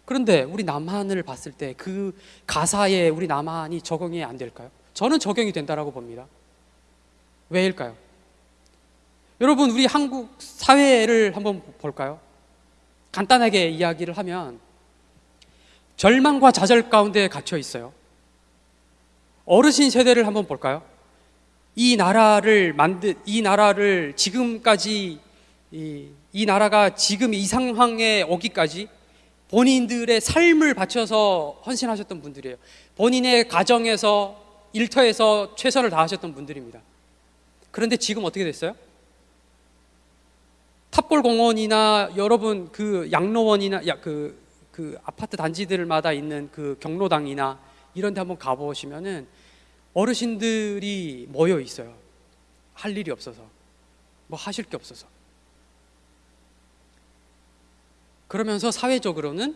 그런데 우리 남한을 봤을 때 그 가사에 우리 남한이 적용이 안 될까요? 저는 적용이 된다라고 봅니다. 왜일까요? 여러분 우리 한국 사회를 한번 볼까요? 간단하게 이야기를 하면 절망과 좌절 가운데 갇혀 있어요. 어르신 세대를 한번 볼까요? 이 나라를 만든 이 나라를 지금까지 이, 이 나라가 지금 이 상황에 오기까지 본인들의 삶을 바쳐서 헌신하셨던 분들이에요. 본인의 가정에서 일터에서 최선을 다하셨던 분들입니다. 그런데 지금 어떻게 됐어요? 탑골 공원이나 여러분 그 양로원이나 야, 그, 그 아파트 단지들마다 있는 그 경로당이나 이런 데 한번 가보시면은 어르신들이 모여 있어요. 할 일이 없어서. 뭐 하실 게 없어서. 그러면서 사회적으로는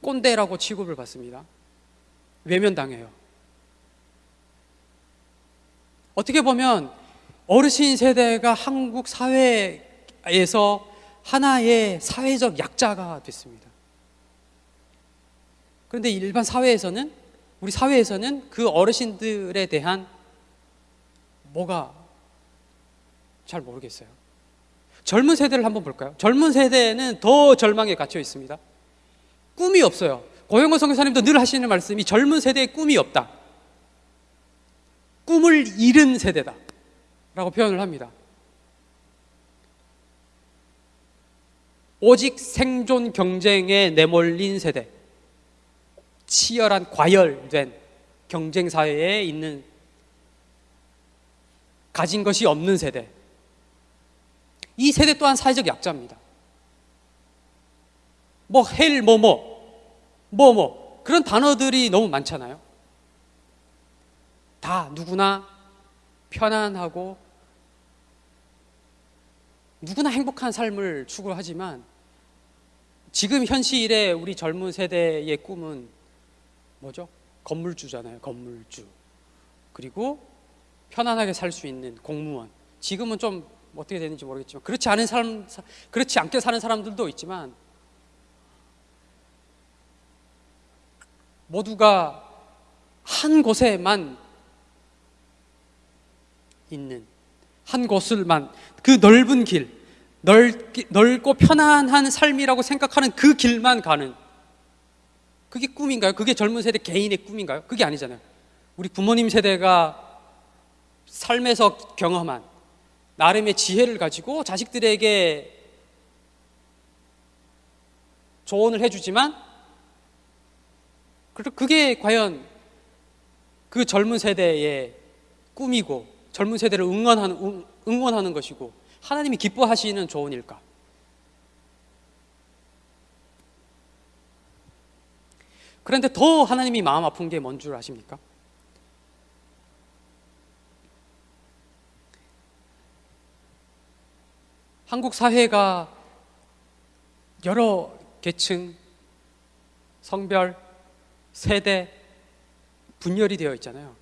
꼰대라고 취급을 받습니다. 외면당해요. 어떻게 보면 어르신 세대가 한국 사회에서 하나의 사회적 약자가 됐습니다. 그런데 일반 사회에서는 우리 사회에서는 그 어르신들에 대한 뭐가 잘 모르겠어요. 젊은 세대를 한번 볼까요? 젊은 세대는 더 절망에 갇혀 있습니다. 꿈이 없어요. 고영호 선교사님도 늘 하시는 말씀이 젊은 세대에 꿈이 없다. 꿈을 잃은 세대다. 라고 표현을 합니다. 오직 생존 경쟁에 내몰린 세대. 치열한 과열된 경쟁 사회에 있는 가진 것이 없는 세대. 이 세대 또한 사회적 약자입니다. 뭐 헬, 뭐, 뭐, 뭐, 뭐. 그런 단어들이 너무 많잖아요. 다 누구나 편안하고 누구나 행복한 삶을 추구하지만 지금 현실의 우리 젊은 세대의 꿈은 뭐죠? 건물주잖아요. 건물주. 그리고 편안하게 살 수 있는 공무원. 지금은 좀 어떻게 되는지 모르겠지만 그렇지 않은 사람 그렇지 않게 사는 사람들도 있지만 모두가 한 곳에만 있는 한 곳을만 그 넓은 길 넓, 넓고 편안한 삶이라고 생각하는 그 길만 가는 그게 꿈인가요? 그게 젊은 세대 개인의 꿈인가요? 그게 아니잖아요. 우리 부모님 세대가 삶에서 경험한 나름의 지혜를 가지고 자식들에게 조언을 해주지만 그게 과연 그 젊은 세대의 꿈이고 젊은 세대를 응원하는, 응원하는 것이고 하나님이 기뻐하시는 조언일까? 그런데 더 하나님이 마음 아픈 게 뭔 줄 아십니까? 한국 사회가 여러 계층, 성별, 세대 분열이 되어 있잖아요.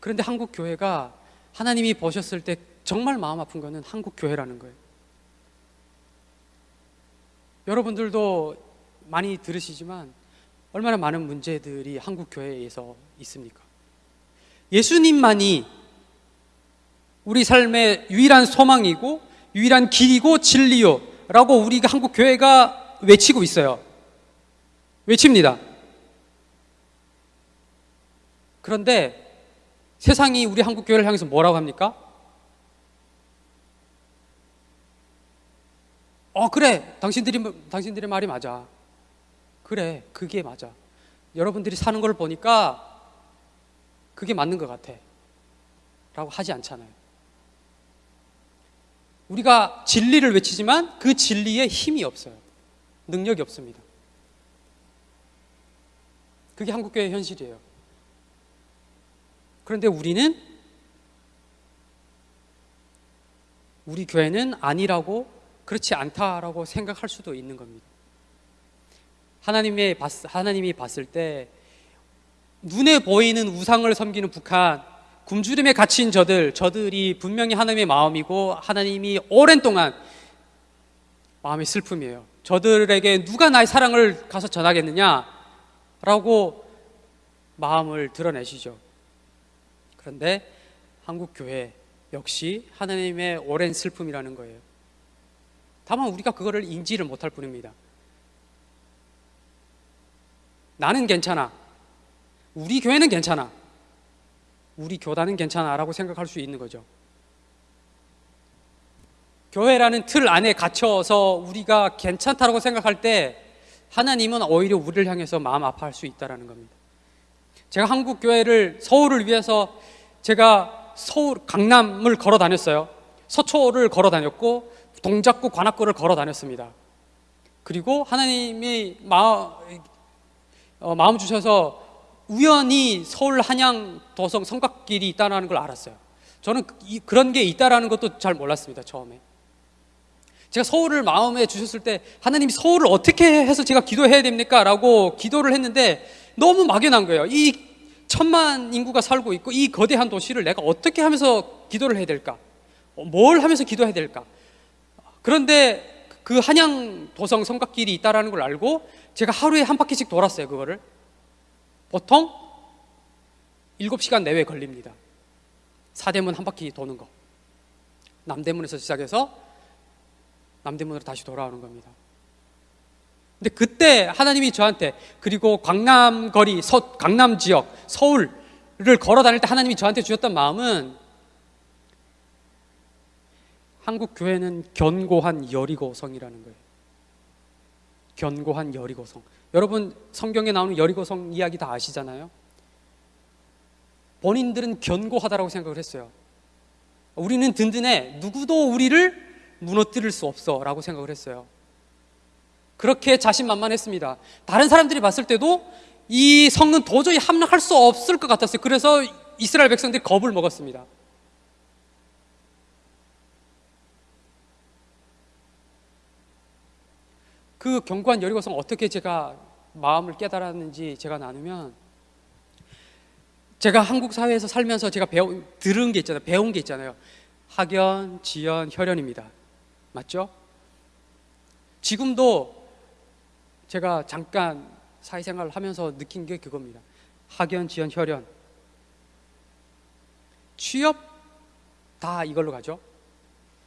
그런데 한국 교회가 하나님이 보셨을 때 정말 마음 아픈 거는 한국 교회라는 거예요. 여러분들도 많이 들으시지만 얼마나 많은 문제들이 한국 교회에서 있습니까? 예수님만이 우리 삶의 유일한 소망이고 유일한 길이고 진리요라고 우리가 한국 교회가 외치고 있어요. 외칩니다. 그런데 세상이 우리 한국 교회를 향해서 뭐라고 합니까? 어 그래 당신들이 당신들의 말이 맞아. 그래 그게 맞아. 여러분들이 사는 걸 보니까 그게 맞는 것 같아. 라고 하지 않잖아요. 우리가 진리를 외치지만 그 진리에 힘이 없어요. 능력이 없습니다. 그게 한국교회의 현실이에요. 그런데 우리는 우리 교회는 아니라고 그렇지 않다라고 생각할 수도 있는 겁니다. 하나님의 봤, 하나님이 봤을 때 눈에 보이는 우상을 섬기는 북한 굶주림에 갇힌 저들 저들이 분명히 하나님의 마음이고 하나님이 오랜 동안 마음의 슬픔이에요. 저들에게 누가 나의 사랑을 가서 전하겠느냐라고 마음을 드러내시죠. 그런데 한국 교회 역시 하나님의 오랜 슬픔이라는 거예요. 다만 우리가 그거를 인지를 못할 뿐입니다. 나는 괜찮아. 우리 교회는 괜찮아. 우리 교단은 괜찮아라고 생각할 수 있는 거죠. 교회라는 틀 안에 갇혀서 우리가 괜찮다라고 생각할 때 하나님은 오히려 우리를 향해서 마음 아파할 수 있다라는 겁니다. 제가 한국 교회를 서울을 위해서 제가 서울 강남을 걸어 다녔어요. 서초를 걸어 다녔고 동작구 관악구를 걸어 다녔습니다. 그리고 하나님이 마음, 어, 마음 주셔서 우연히 서울 한양 도성 성곽길이 있다는 걸 알았어요. 저는 이, 그런 게 있다라는 것도 잘 몰랐습니다. 처음에. 제가 서울을 마음에 주셨을 때 하나님이 서울을 어떻게 해서 제가 기도해야 됩니까? 라고 기도를 했는데 너무 막연한 거예요. 이 천만 인구가 살고 있고 이 거대한 도시를 내가 어떻게 하면서 기도를 해야 될까? 어, 뭘 하면서 기도해야 될까? 그런데 그 한양 도성 성곽길이 있다라는 걸 알고 제가 하루에 한 바퀴씩 돌았어요, 그거를. 보통 7시간 내외 걸립니다. 사대문 한 바퀴 도는 거. 남대문에서 시작해서 남대문으로 다시 돌아오는 겁니다. 근데 그때 하나님이 저한테 그리고 강남 거리, 서, 강남 지역, 서울을 걸어 다닐 때 하나님이 저한테 주셨던 마음은 한국 교회는 견고한 여리고성이라는 거예요. 견고한 여리고성. 여러분 성경에 나오는 여리고성 이야기 다 아시잖아요. 본인들은 견고하다라고 생각을 했어요. 우리는 든든해. 누구도 우리를 무너뜨릴 수 없어라고 생각을 했어요. 그렇게 자신만만했습니다. 다른 사람들이 봤을 때도 이 성은 도저히 함락할 수 없을 것 같았어요. 그래서 이스라엘 백성들이 겁을 먹었습니다. 그 견고한 여리고성 어떻게 제가 마음을 깨달았는지 제가 나누면 제가 한국 사회에서 살면서 제가 배운 들은 게 있잖아요. 배운 게 있잖아요. 학연, 지연, 혈연입니다. 맞죠? 지금도 제가 잠깐 사회생활을 하면서 느낀 게 그겁니다. 학연, 지연, 혈연. 취업 다 이걸로 가죠.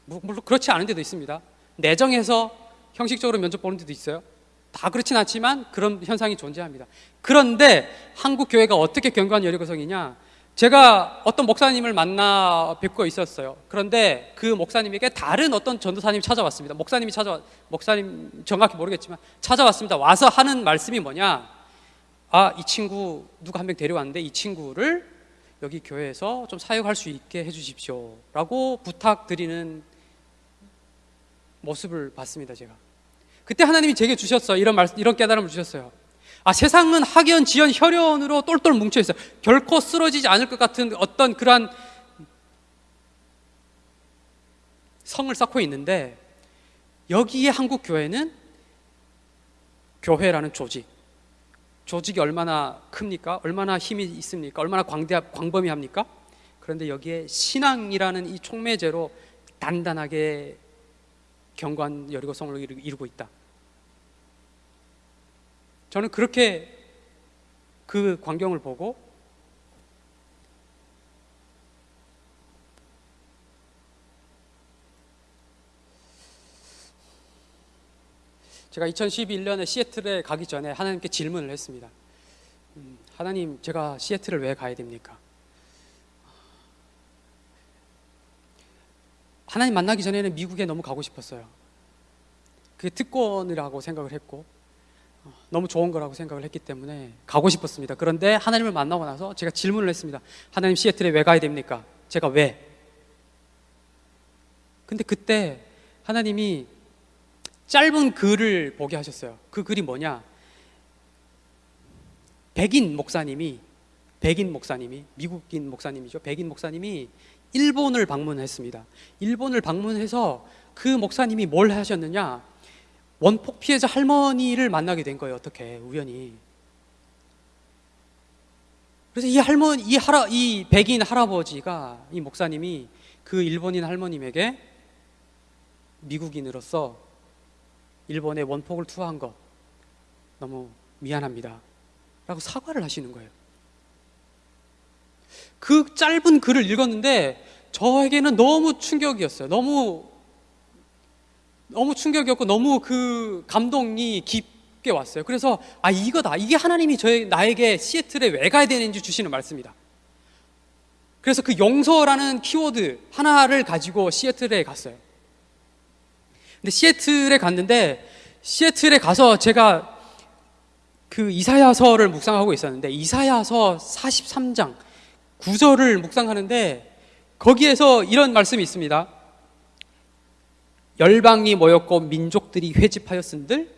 물론 그렇지 않은 데도 있습니다. 내정해서 형식적으로 면접 보는 데도 있어요. 다 그렇진 않지만 그런 현상이 존재합니다. 그런데 한국 교회가 어떻게 견고한 여리고성이냐? 제가 어떤 목사님을 만나 뵙고 있었어요. 그런데 그 목사님에게 다른 어떤 전도사님이 찾아왔습니다. 목사님이 찾아와 목사님 정확히 모르겠지만 찾아왔습니다. 와서 하는 말씀이 뭐냐? 아, 이 친구 누가 한 명 데려왔는데 이 친구를 여기 교회에서 좀 사역할 수 있게 해 주십시오 라고 부탁드리는 모습을 봤습니다, 제가. 그때 하나님이 제게 주셨어요. 이런 말, 이런 깨달음을 주셨어요. 아, 세상은 학연, 지연, 혈연으로 똘똘 뭉쳐 있어요. 결코 쓰러지지 않을 것 같은 어떤 그러한 성을 쌓고 있는데 여기에 한국 교회는 교회라는 조직, 조직이 얼마나 큽니까? 얼마나 힘이 있습니까? 얼마나 광대 광범위합니까? 그런데 여기에 신앙이라는 이 촉매제로 단단하게 경관 여리고성을 이루- 이루고 있다. 저는 그렇게 그 광경을 보고 제가 2011년에 시애틀에 가기 전에 하나님께 질문을 했습니다. 음, 하나님, 제가 시애틀을 왜 가야 됩니까? 하나님 만나기 전에는 미국에 너무 가고 싶었어요. 그게 특권이라고 생각을 했고 어, 너무 좋은 거라고 생각을 했기 때문에 가고 싶었습니다. 그런데 하나님을 만나고 나서 제가 질문을 했습니다. 하나님 시애틀에 왜 가야 됩니까? 제가 왜? 근데 그때 하나님이 짧은 글을 보게 하셨어요. 그 글이 뭐냐? 백인 목사님이 백인 목사님이 미국인 목사님이죠. 백인 목사님이 일본을 방문했습니다. 일본을 방문해서 그 목사님이 뭘 하셨느냐? 원폭 피해자 할머니를 만나게 된 거예요. 어떻게 우연히. 그래서 이 할머니, 이 할아, 이 백인 할아버지가 이 목사님이 그 일본인 할머님에게 미국인으로서 일본에 원폭을 투하한 것 너무 미안합니다. 라고 사과를 하시는 거예요. 그 짧은 글을 읽었는데 저에게는 너무 충격이었어요. 너무 너무 충격이었고 너무 그 감동이 깊게 왔어요. 그래서 아 이거다. 이게 하나님이 저희 나에게 시애틀에 왜 가야 되는지 주시는 말씀이다. 그래서 그 용서라는 키워드 하나를 가지고 시애틀에 갔어요. 근데 시애틀에 갔는데 시애틀에 가서 제가 그 이사야서를 묵상하고 있었는데 이사야서 43장 9절을 묵상하는데 거기에서 이런 말씀이 있습니다. 열방이 모였고 민족들이 회집하였은들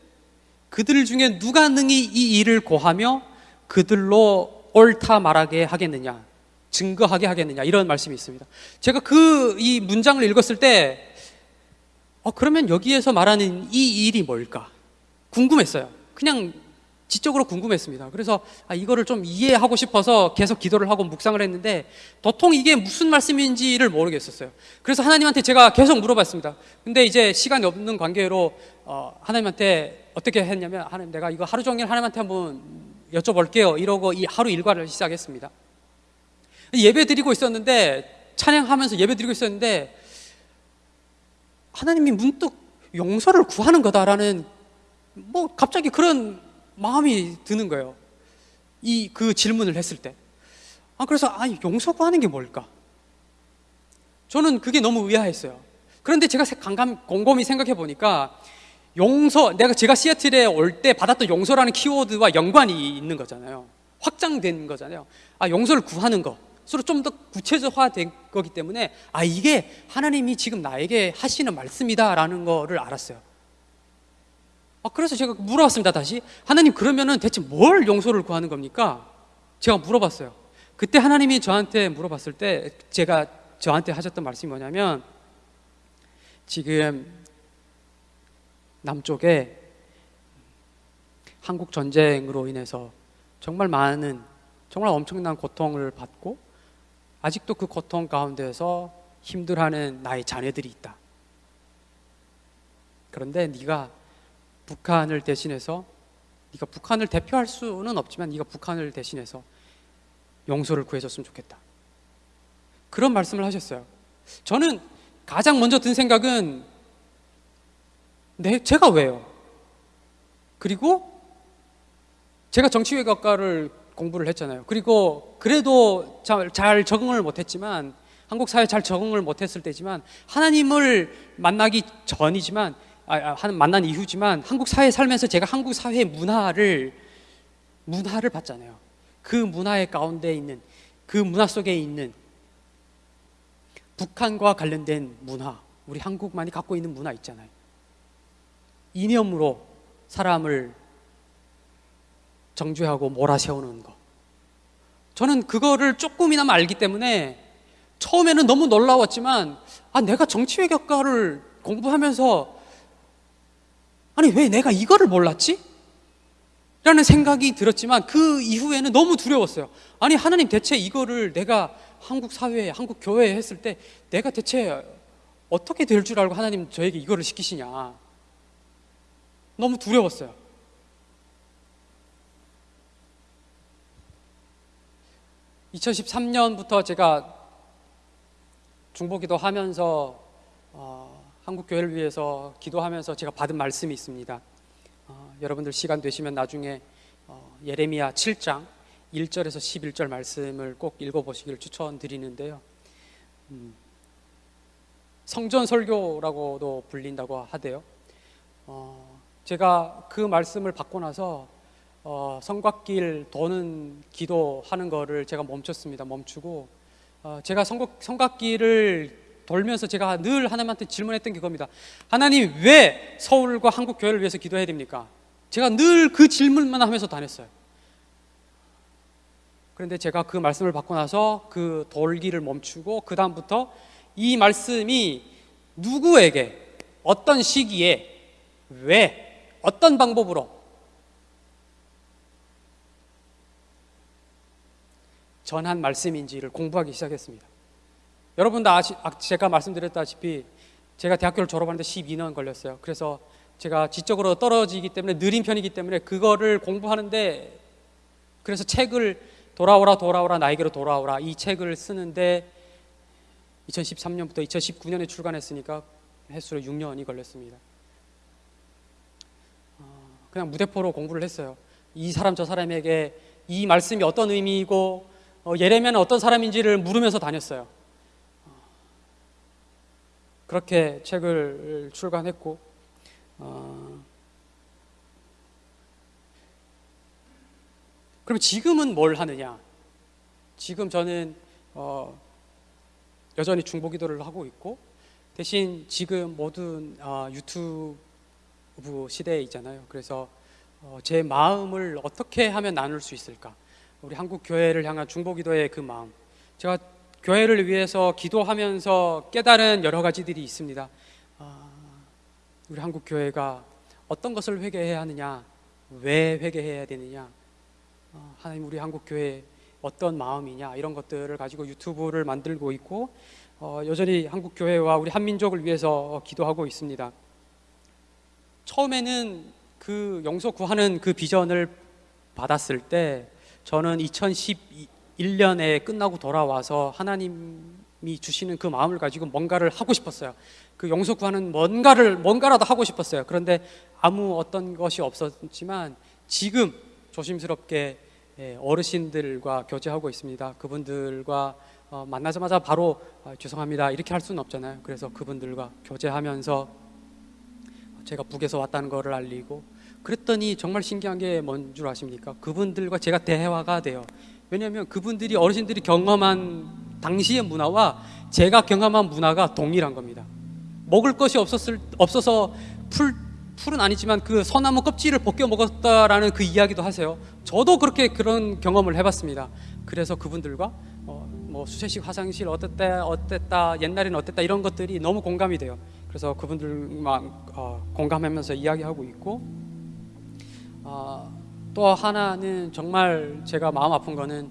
그들 중에 누가 능히 이 일을 고하며 그들로 옳다 말하게 하겠느냐 증거하게 하겠느냐 이런 말씀이 있습니다. 제가 그 이 문장을 읽었을 때 어, 그러면 여기에서 말하는 이 일이 뭘까? 궁금했어요. 그냥 지적으로 궁금했습니다. 그래서 아, 이거를 좀 이해하고 싶어서 계속 기도를 하고 묵상을 했는데 도통 이게 무슨 말씀인지를 모르겠었어요. 그래서 하나님한테 제가 계속 물어봤습니다. 근데 이제 시간이 없는 관계로 어, 하나님한테 어떻게 했냐면 하나님 내가 이거 하루 종일 하나님한테 한번 여쭤볼게요. 이러고 이 하루 일과를 시작했습니다. 예배 드리고 있었는데 찬양하면서 예배 드리고 있었는데 하나님이 문득 용서를 구하는 거다라는 뭐 갑자기 그런 마음이 드는 거예요. 이 그 질문을 했을 때. 아 그래서 아 용서 구하는 게 뭘까? 저는 그게 너무 의아했어요. 그런데 제가 강감 곰곰이 생각해 보니까 용서 내가 제가 시애틀에 올 때 받았던 용서라는 키워드와 연관이 있는 거잖아요. 확장된 거잖아요. 아 용서를 구하는 거. 서로 좀 더 구체적화된 거기 때문에 아 이게 하나님이 지금 나에게 하시는 말씀이다라는 거를 알았어요. 아, 그래서 제가 물어봤습니다 다시 하나님 그러면은 대체 뭘 용서를 구하는 겁니까? 제가 물어봤어요. 그때 하나님이 저한테 물어봤을 때 제가 저한테 하셨던 말씀이 뭐냐면 지금 남쪽에 한국 전쟁으로 인해서 정말 많은 정말 엄청난 고통을 받고 아직도 그 고통 가운데서 힘들어하는 나의 자녀들이 있다. 그런데 네가 북한을 대신해서 네가 북한을 대표할 수는 없지만 네가 북한을 대신해서 용서를 구해줬으면 좋겠다. 그런 말씀을 하셨어요. 저는 가장 먼저 든 생각은 네, 제가 왜요? 그리고 제가 정치외교학과를 공부를 했잖아요. 그리고 그래도 잘, 잘 적응을 못했지만 한국 사회에 잘 적응을 못했을 때지만 하나님을 만나기 전이지만 아, 아, 한 만난 이후지만 한국 사회에 살면서 제가 한국 사회의 문화를 문화를 봤잖아요. 그 문화의 가운데 있는 그 문화 속에 있는 북한과 관련된 문화, 우리 한국만이 갖고 있는 문화 있잖아요. 이념으로 사람을 정죄하고 몰아세우는 거. 저는 그거를 조금이나마 알기 때문에 처음에는 너무 놀라웠지만 아 내가 정치외교과를 공부하면서 아니 왜 내가 이거를 몰랐지? 라는 생각이 들었지만 그 이후에는 너무 두려웠어요. 아니 하나님 대체 이거를 내가 한국 사회에 한국 교회에 했을 때 내가 대체 어떻게 될 줄 알고 하나님 저에게 이거를 시키시냐. 너무 두려웠어요. (2013년부터) 제가 중보기도 하면서 어, 한국 교회를 위해서 기도하면서 제가 받은 말씀이 있습니다. 어, 여러분들 시간 되시면 나중에 어, 예레미야 7장 1절에서 11절 말씀을 꼭 읽어보시기를 추천드리는데요. 음, 성전 설교라고도 불린다고 하대요. 어, 제가 그 말씀을 받고 나서 어, 성곽길 도는 기도하는 거를 제가 멈췄습니다. 멈추고 어, 제가 성곽, 성곽길을 돌면서 제가 늘 하나님한테 질문했던 게 그겁니다. 하나님 왜 서울과 한국 교회를 위해서 기도해야 됩니까? 제가 늘 그 질문만 하면서 다녔어요. 그런데 제가 그 말씀을 받고 나서 그 돌기를 멈추고 그 다음부터 이 말씀이 누구에게 어떤 시기에 왜 어떤 방법으로 전한 말씀인지를 공부하기 시작했습니다. 여러분도 아시, 아, 제가 말씀드렸다시피 제가 대학교를 졸업하는데 12년 걸렸어요. 그래서 제가 지적으로 떨어지기 때문에 느린 편이기 때문에 그거를 공부하는데 그래서 책을 돌아오라 돌아오라 나에게로 돌아오라 이 책을 쓰는데 2013년부터 2019년에 출간했으니까 횟수로 6년이 걸렸습니다. 어, 그냥 무대포로 공부를 했어요. 이 사람 저 사람에게 이 말씀이 어떤 의미이고 어, 예레미야는 어떤 사람인지를 물으면서 다녔어요. 어, 그렇게 책을 출간했고 어, 그럼 지금은 뭘 하느냐? 지금 저는 어, 여전히 중보기도를 하고 있고 대신 지금 모든 어, 유튜브 시대에 있잖아요. 그래서 어, 제 마음을 어떻게 하면 나눌 수 있을까? 우리 한국 교회를 향한 중보기도의 그 마음. 제가 교회를 위해서 기도하면서 깨달은 여러 가지들이 있습니다. 아, 우리 한국 교회가 어떤 것을 회개해야 하느냐, 왜 회개해야 되느냐, 어, 하나님 우리 한국 교회 어떤 마음이냐 이런 것들을 가지고 유튜브를 만들고 있고 어, 여전히 한국 교회와 우리 한민족을 위해서 기도하고 있습니다. 처음에는 그 용서 구하는 그 비전을 받았을 때 저는 2011년에 끝나고 돌아와서 하나님이 주시는 그 마음을 가지고 뭔가를 하고 싶었어요. 그 용서 구하는 뭔가를 뭔가라도 하고 싶었어요. 그런데 아무 어떤 것이 없었지만 지금 조심스럽게 예, 어르신들과 교제하고 있습니다. 그분들과 어, 만나자마자 바로 아, 죄송합니다 이렇게 할 수는 없잖아요. 그래서 그분들과 교제하면서 제가 북에서 왔다는 것을 알리고 그랬더니 정말 신기한 게 뭔 줄 아십니까? 그분들과 제가 대화가 돼요. 왜냐하면 그분들이 어르신들이 경험한 당시의 문화와 제가 경험한 문화가 동일한 겁니다. 먹을 것이 없었을 없어서 풀 풀은 아니지만 그 소나무 껍질을 벗겨 먹었다라는 그 이야기도 하세요. 저도 그렇게 그런 경험을 해봤습니다. 그래서 그분들과 어, 뭐 수세식 화장실 어땠다 어땠다 옛날에는 어땠다 이런 것들이 너무 공감이 돼요. 그래서 그분들만 어, 공감하면서 이야기하고 있고 어, 또 하나는 정말 제가 마음 아픈 거는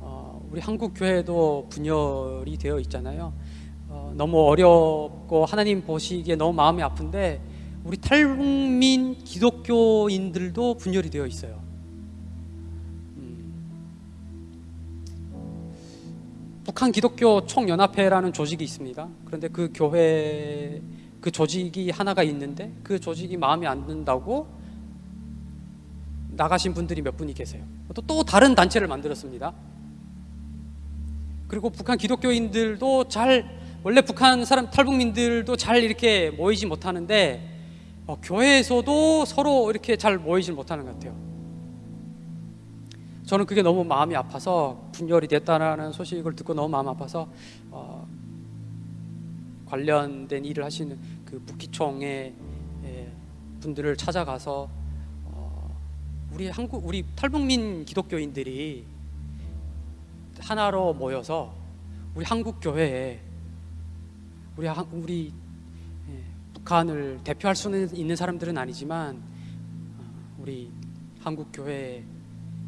어, 우리 한국 교회도 분열이 되어 있잖아요. 어, 너무 어렵고 하나님 보시기에 너무 마음이 아픈데 우리 탈북민 기독교인들도 분열이 되어 있어요. 음. 북한 기독교 총연합회라는 조직이 있습니다. 그런데 그 교회 그 조직이 하나가 있는데 그 조직이 마음에 안 든다고 나가신 분들이 몇 분이 계세요. 또, 또 다른 단체를 만들었습니다. 그리고 북한 기독교인들도 잘 원래 북한 사람 탈북민들도 잘 이렇게 모이지 못하는데 어, 교회에서도 서로 이렇게 잘 모이질 못하는 것 같아요. 저는 그게 너무 마음이 아파서 분열이 됐다는 소식을 듣고 너무 마음 아파서 어, 관련된 일을 하시는 그 무기총의 예, 분들을 찾아가서 어, 우리 한국 우리 탈북민 기독교인들이 하나로 모여서 우리 한국 교회에 우리 한- 우리 북한을 대표할 수는 있는 사람들은 아니지만 어, 우리 한국 교회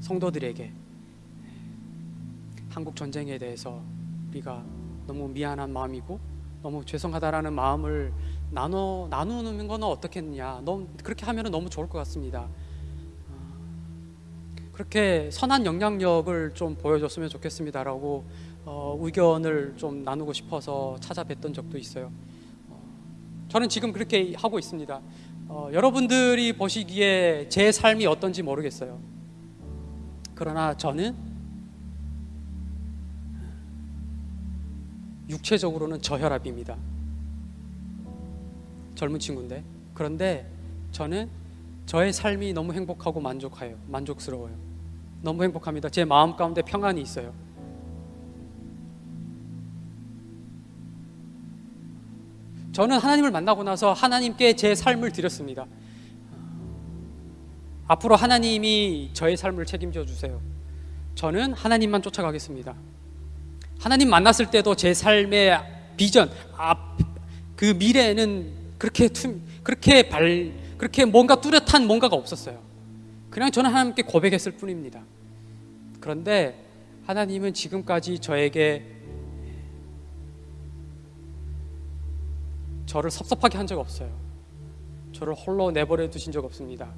성도들에게 한국 전쟁에 대해서 우리가 너무 미안한 마음이고 너무 죄송하다라는 마음을 나눠 나누는 건 어떻겠냐. 너무 그렇게 하면 너무 좋을 것 같습니다. 어, 그렇게 선한 영향력을 좀 보여줬으면 좋겠습니다라고 어, 의견을 좀 나누고 싶어서 찾아뵀던 적도 있어요. 어, 저는 지금 그렇게 하고 있습니다. 어, 여러분들이 보시기에 제 삶이 어떤지 모르겠어요. 그러나 저는 육체적으로는 저혈압입니다. 젊은 친구인데 그런데 저는 저의 삶이 너무 행복하고 만족해요. 만족스러워요. 너무 행복합니다. 제 마음 가운데 평안이 있어요. 저는 하나님을 만나고 나서 하나님께 제 삶을 드렸습니다. 앞으로 하나님이 저의 삶을 책임져 주세요. 저는 하나님만 쫓아가겠습니다. 하나님 만났을 때도 제 삶의 비전, 앞, 그 미래는 그렇게 투, 그렇게 발, 그렇게 뭔가 뚜렷한 뭔가가 없었어요. 그냥 저는 하나님께 고백했을 뿐입니다. 그런데 하나님은 지금까지 저에게 저를 섭섭하게 한 적 없어요. 저를 홀로 내버려 두신 적 없습니다.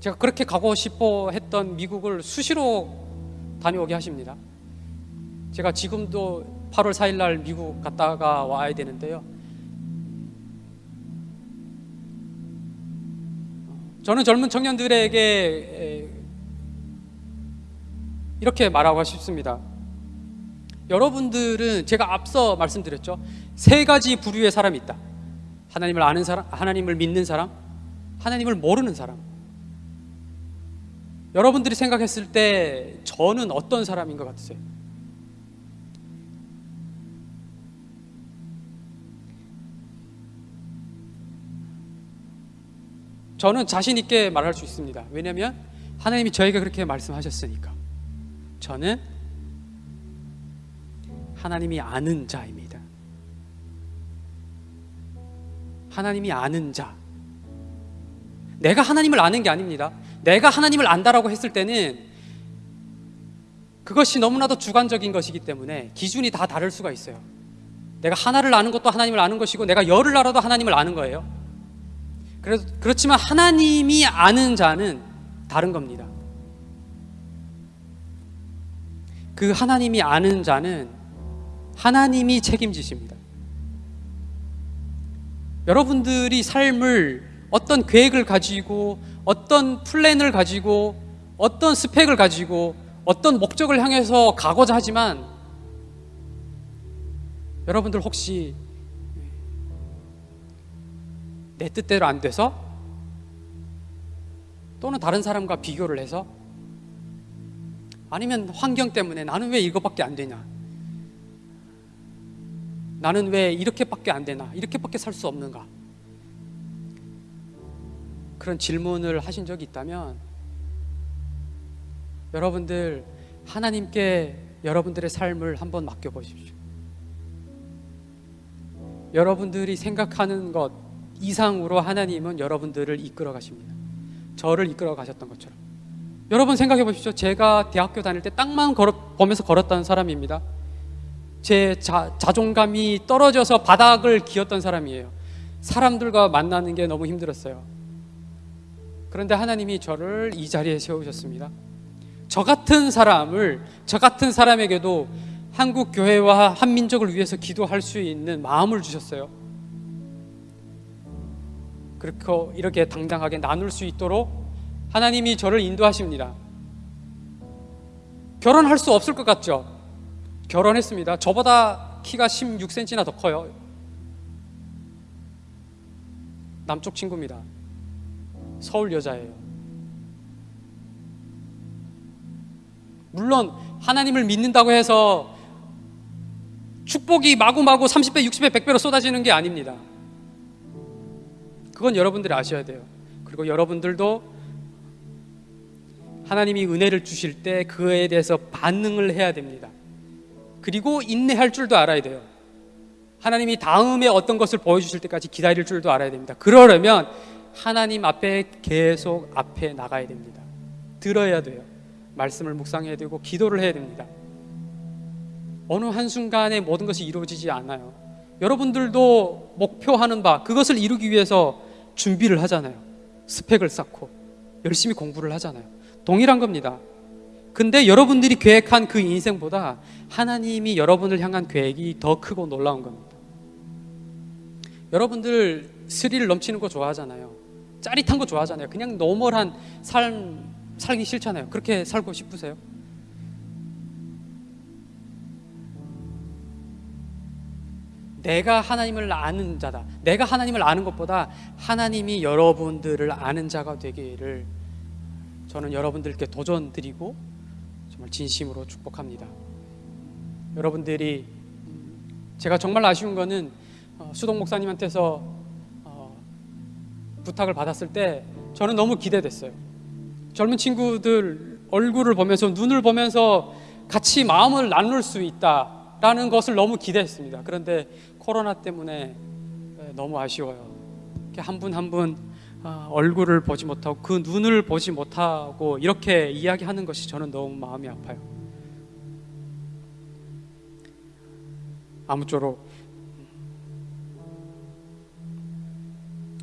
제가 그렇게 가고 싶어 했던 미국을 수시로 다녀오게 하십니다. 제가 지금도 8월 4일 날 미국 갔다가 와야 되는데요. 저는 젊은 청년들에게 이렇게 말하고 싶습니다. 여러분들은 제가 앞서 말씀드렸죠. 세 가지 부류의 사람이 있다. 하나님을 아는 사람, 하나님을 믿는 사람, 하나님을 모르는 사람. 여러분들이 생각했을 때 저는 어떤 사람인 것 같으세요? 저는 자신 있게 말할 수 있습니다. 왜냐하면 하나님이 저에게 그렇게 말씀하셨으니까. 저는 하나님이 아는 자입니다. 하나님이 아는 자. 내가 하나님을 아는 게 아닙니다. 내가 하나님을 안다라고 했을 때는 그것이 너무나도 주관적인 것이기 때문에 기준이 다 다를 수가 있어요. 내가 하나를 아는 것도 하나님을 아는 것이고 내가 열을 알아도 하나님을 아는 거예요. 그렇지만 하나님이 아는 자는 다른 겁니다. 그 하나님이 아는 자는 하나님이 책임지십니다. 여러분들이 삶을 어떤 계획을 가지고 어떤 플랜을 가지고 어떤 스펙을 가지고 어떤 목적을 향해서 가고자 하지만 여러분들 혹시 내 뜻대로 안 돼서 또는 다른 사람과 비교를 해서 아니면 환경 때문에 나는 왜 이거밖에 안 되냐? 나는 왜 이렇게밖에 안 되나? 이렇게밖에 살 수 없는가? 그런 질문을 하신 적이 있다면 여러분들 하나님께 여러분들의 삶을 한번 맡겨 보십시오. 여러분들이 생각하는 것 이상으로 하나님은 여러분들을 이끌어 가십니다. 저를 이끌어 가셨던 것처럼. 여러분 생각해 보십시오. 제가 대학교 다닐 때 땅만 걸어, 보면서 걸었던 사람입니다. 제 자, 자존감이 떨어져서 바닥을 기었던 사람이에요. 사람들과 만나는 게 너무 힘들었어요. 그런데 하나님이 저를 이 자리에 세우셨습니다. 저 같은 사람을 저 같은 사람에게도 한국 교회와 한민족을 위해서 기도할 수 있는 마음을 주셨어요. 그렇게 이렇게 당당하게 나눌 수 있도록 하나님이 저를 인도하십니다. 결혼할 수 없을 것 같죠? 결혼했습니다. 저보다 키가 16cm나 더 커요. 남쪽 친구입니다. 서울 여자예요. 물론 하나님을 믿는다고 해서 축복이 마구마구 30배, 60배, 100배로 쏟아지는 게 아닙니다. 그건 여러분들이 아셔야 돼요. 그리고 여러분들도 하나님이 은혜를 주실 때 그에 대해서 반응을 해야 됩니다. 그리고 인내할 줄도 알아야 돼요. 하나님이 다음에 어떤 것을 보여주실 때까지 기다릴 줄도 알아야 됩니다. 그러려면 하나님 앞에 계속 앞에 나가야 됩니다. 들어야 돼요. 말씀을 묵상해야 되고 기도를 해야 됩니다. 어느 한순간에 모든 것이 이루어지지 않아요. 여러분들도 목표하는 바 그것을 이루기 위해서 준비를 하잖아요. 스펙을 쌓고 열심히 공부를 하잖아요. 동일한 겁니다. 근데 여러분들이 계획한 그 인생보다 하나님이 여러분을 향한 계획이 더 크고 놀라운 겁니다. 여러분들 스릴 넘치는 거 좋아하잖아요. 짜릿한 거 좋아하잖아요. 그냥 normal한 삶 살기 싫잖아요. 그렇게 살고 싶으세요? 내가 하나님을 아는 자다. 내가 하나님을 아는 것보다 하나님이 여러분들을 아는 자가 되기를 저는 여러분들께 도전 드리고 정말 진심으로 축복합니다. 여러분들이 제가 정말 아쉬운 거는 어, 수동 목사님한테서 어, 부탁을 받았을 때 저는 너무 기대됐어요. 젊은 친구들 얼굴을 보면서 눈을 보면서 같이 마음을 나눌 수 있다라는 것을 너무 기대했습니다. 그런데 코로나 때문에 너무 아쉬워요. 한 분 한 분 얼굴을 보지 못하고 그 눈을 보지 못하고 이렇게 이야기하는 것이 저는 너무 마음이 아파요. 아무쪼록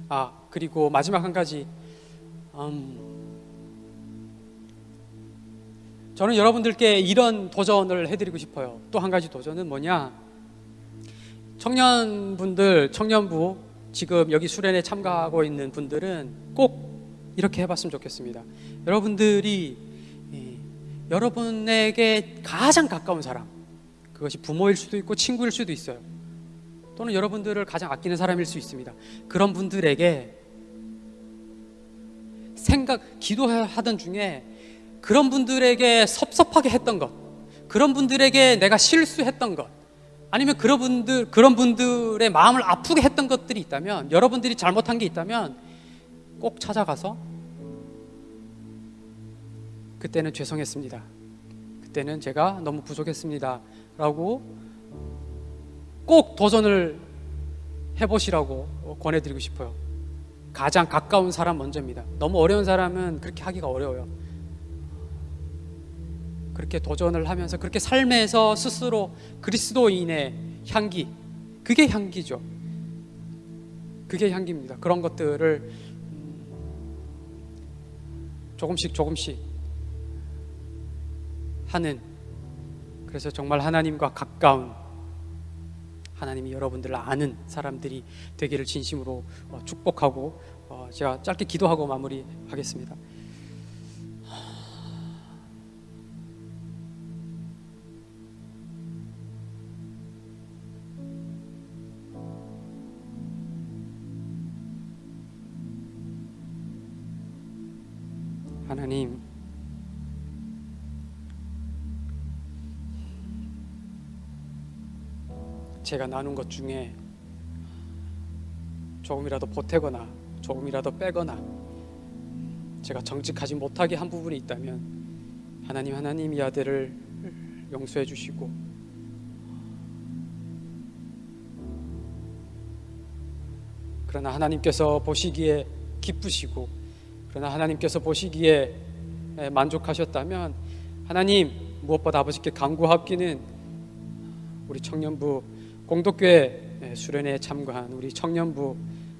아 그리고 마지막 한 가지 음, 저는 여러분들께 이런 도전을 해드리고 싶어요. 또 한 가지 도전은 뭐냐? 청년분들, 청년부 지금 여기 수련회 참가하고 있는 분들은 꼭 이렇게 해봤으면 좋겠습니다. 여러분들이 예, 여러분에게 가장 가까운 사람, 그것이 부모일 수도 있고 친구일 수도 있어요. 또는 여러분들을 가장 아끼는 사람일 수 있습니다. 그런 분들에게 생각, 기도하던 중에 그런 분들에게 섭섭하게 했던 것, 그런 분들에게 내가 실수했던 것, 아니면 그런 분들 그런 분들의 마음을 아프게 했던 것들이 있다면 여러분들이 잘못한 게 있다면 꼭 찾아가서 그때는 죄송했습니다. 그때는 제가 너무 부족했습니다 라고 꼭 도전을 해보시라고 권해드리고 싶어요. 가장 가까운 사람 먼저입니다. 너무 어려운 사람은 그렇게 하기가 어려워요. 그렇게 도전을 하면서 그렇게 삶에서 스스로 그리스도인의 향기, 그게 향기죠. 그게 향기입니다. 그런 것들을 음, 조금씩 조금씩 하는 그래서 정말 하나님과 가까운 하나님이 여러분들을 아는 사람들이 되기를 진심으로 어, 축복하고 어, 제가 짧게 기도하고 마무리하겠습니다. 하나님. 제가 나눈 것 중에 조금이라도 보태거나 조금이라도 빼거나 제가 정직하지 못하게 한 부분이 있다면 하나님 하나님 이 아들을 용서해 주시고 그러나 하나님께서 보시기에 기쁘시고 그러나 하나님께서 보시기에 만족하셨다면 하나님 무엇보다 아버지께 간구하기는 우리 청년부 공덕교회 수련회에 참가한 우리 청년부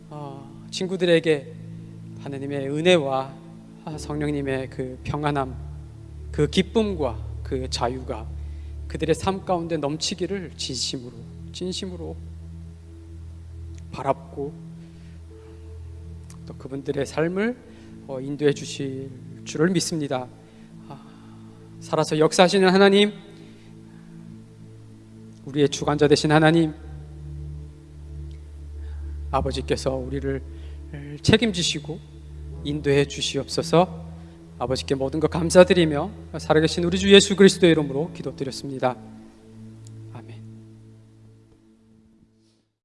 어, 친구들에게 하나님의 은혜와 성령님의 그 평안함, 그 기쁨과 그 자유가 그들의 삶 가운데 넘치기를 진심으로 진심으로 바랍고 또 그분들의 삶을 어, 인도해 주실 줄을 믿습니다. 아, 살아서 역사하시는 하나님, 우리의 주관자 되신 하나님, 아버지께서 우리를 책임지시고 인도해 주시옵소서. 아버지께 모든 것 감사드리며 살아계신 우리 주 예수 그리스도의 이름으로 기도드렸습니다.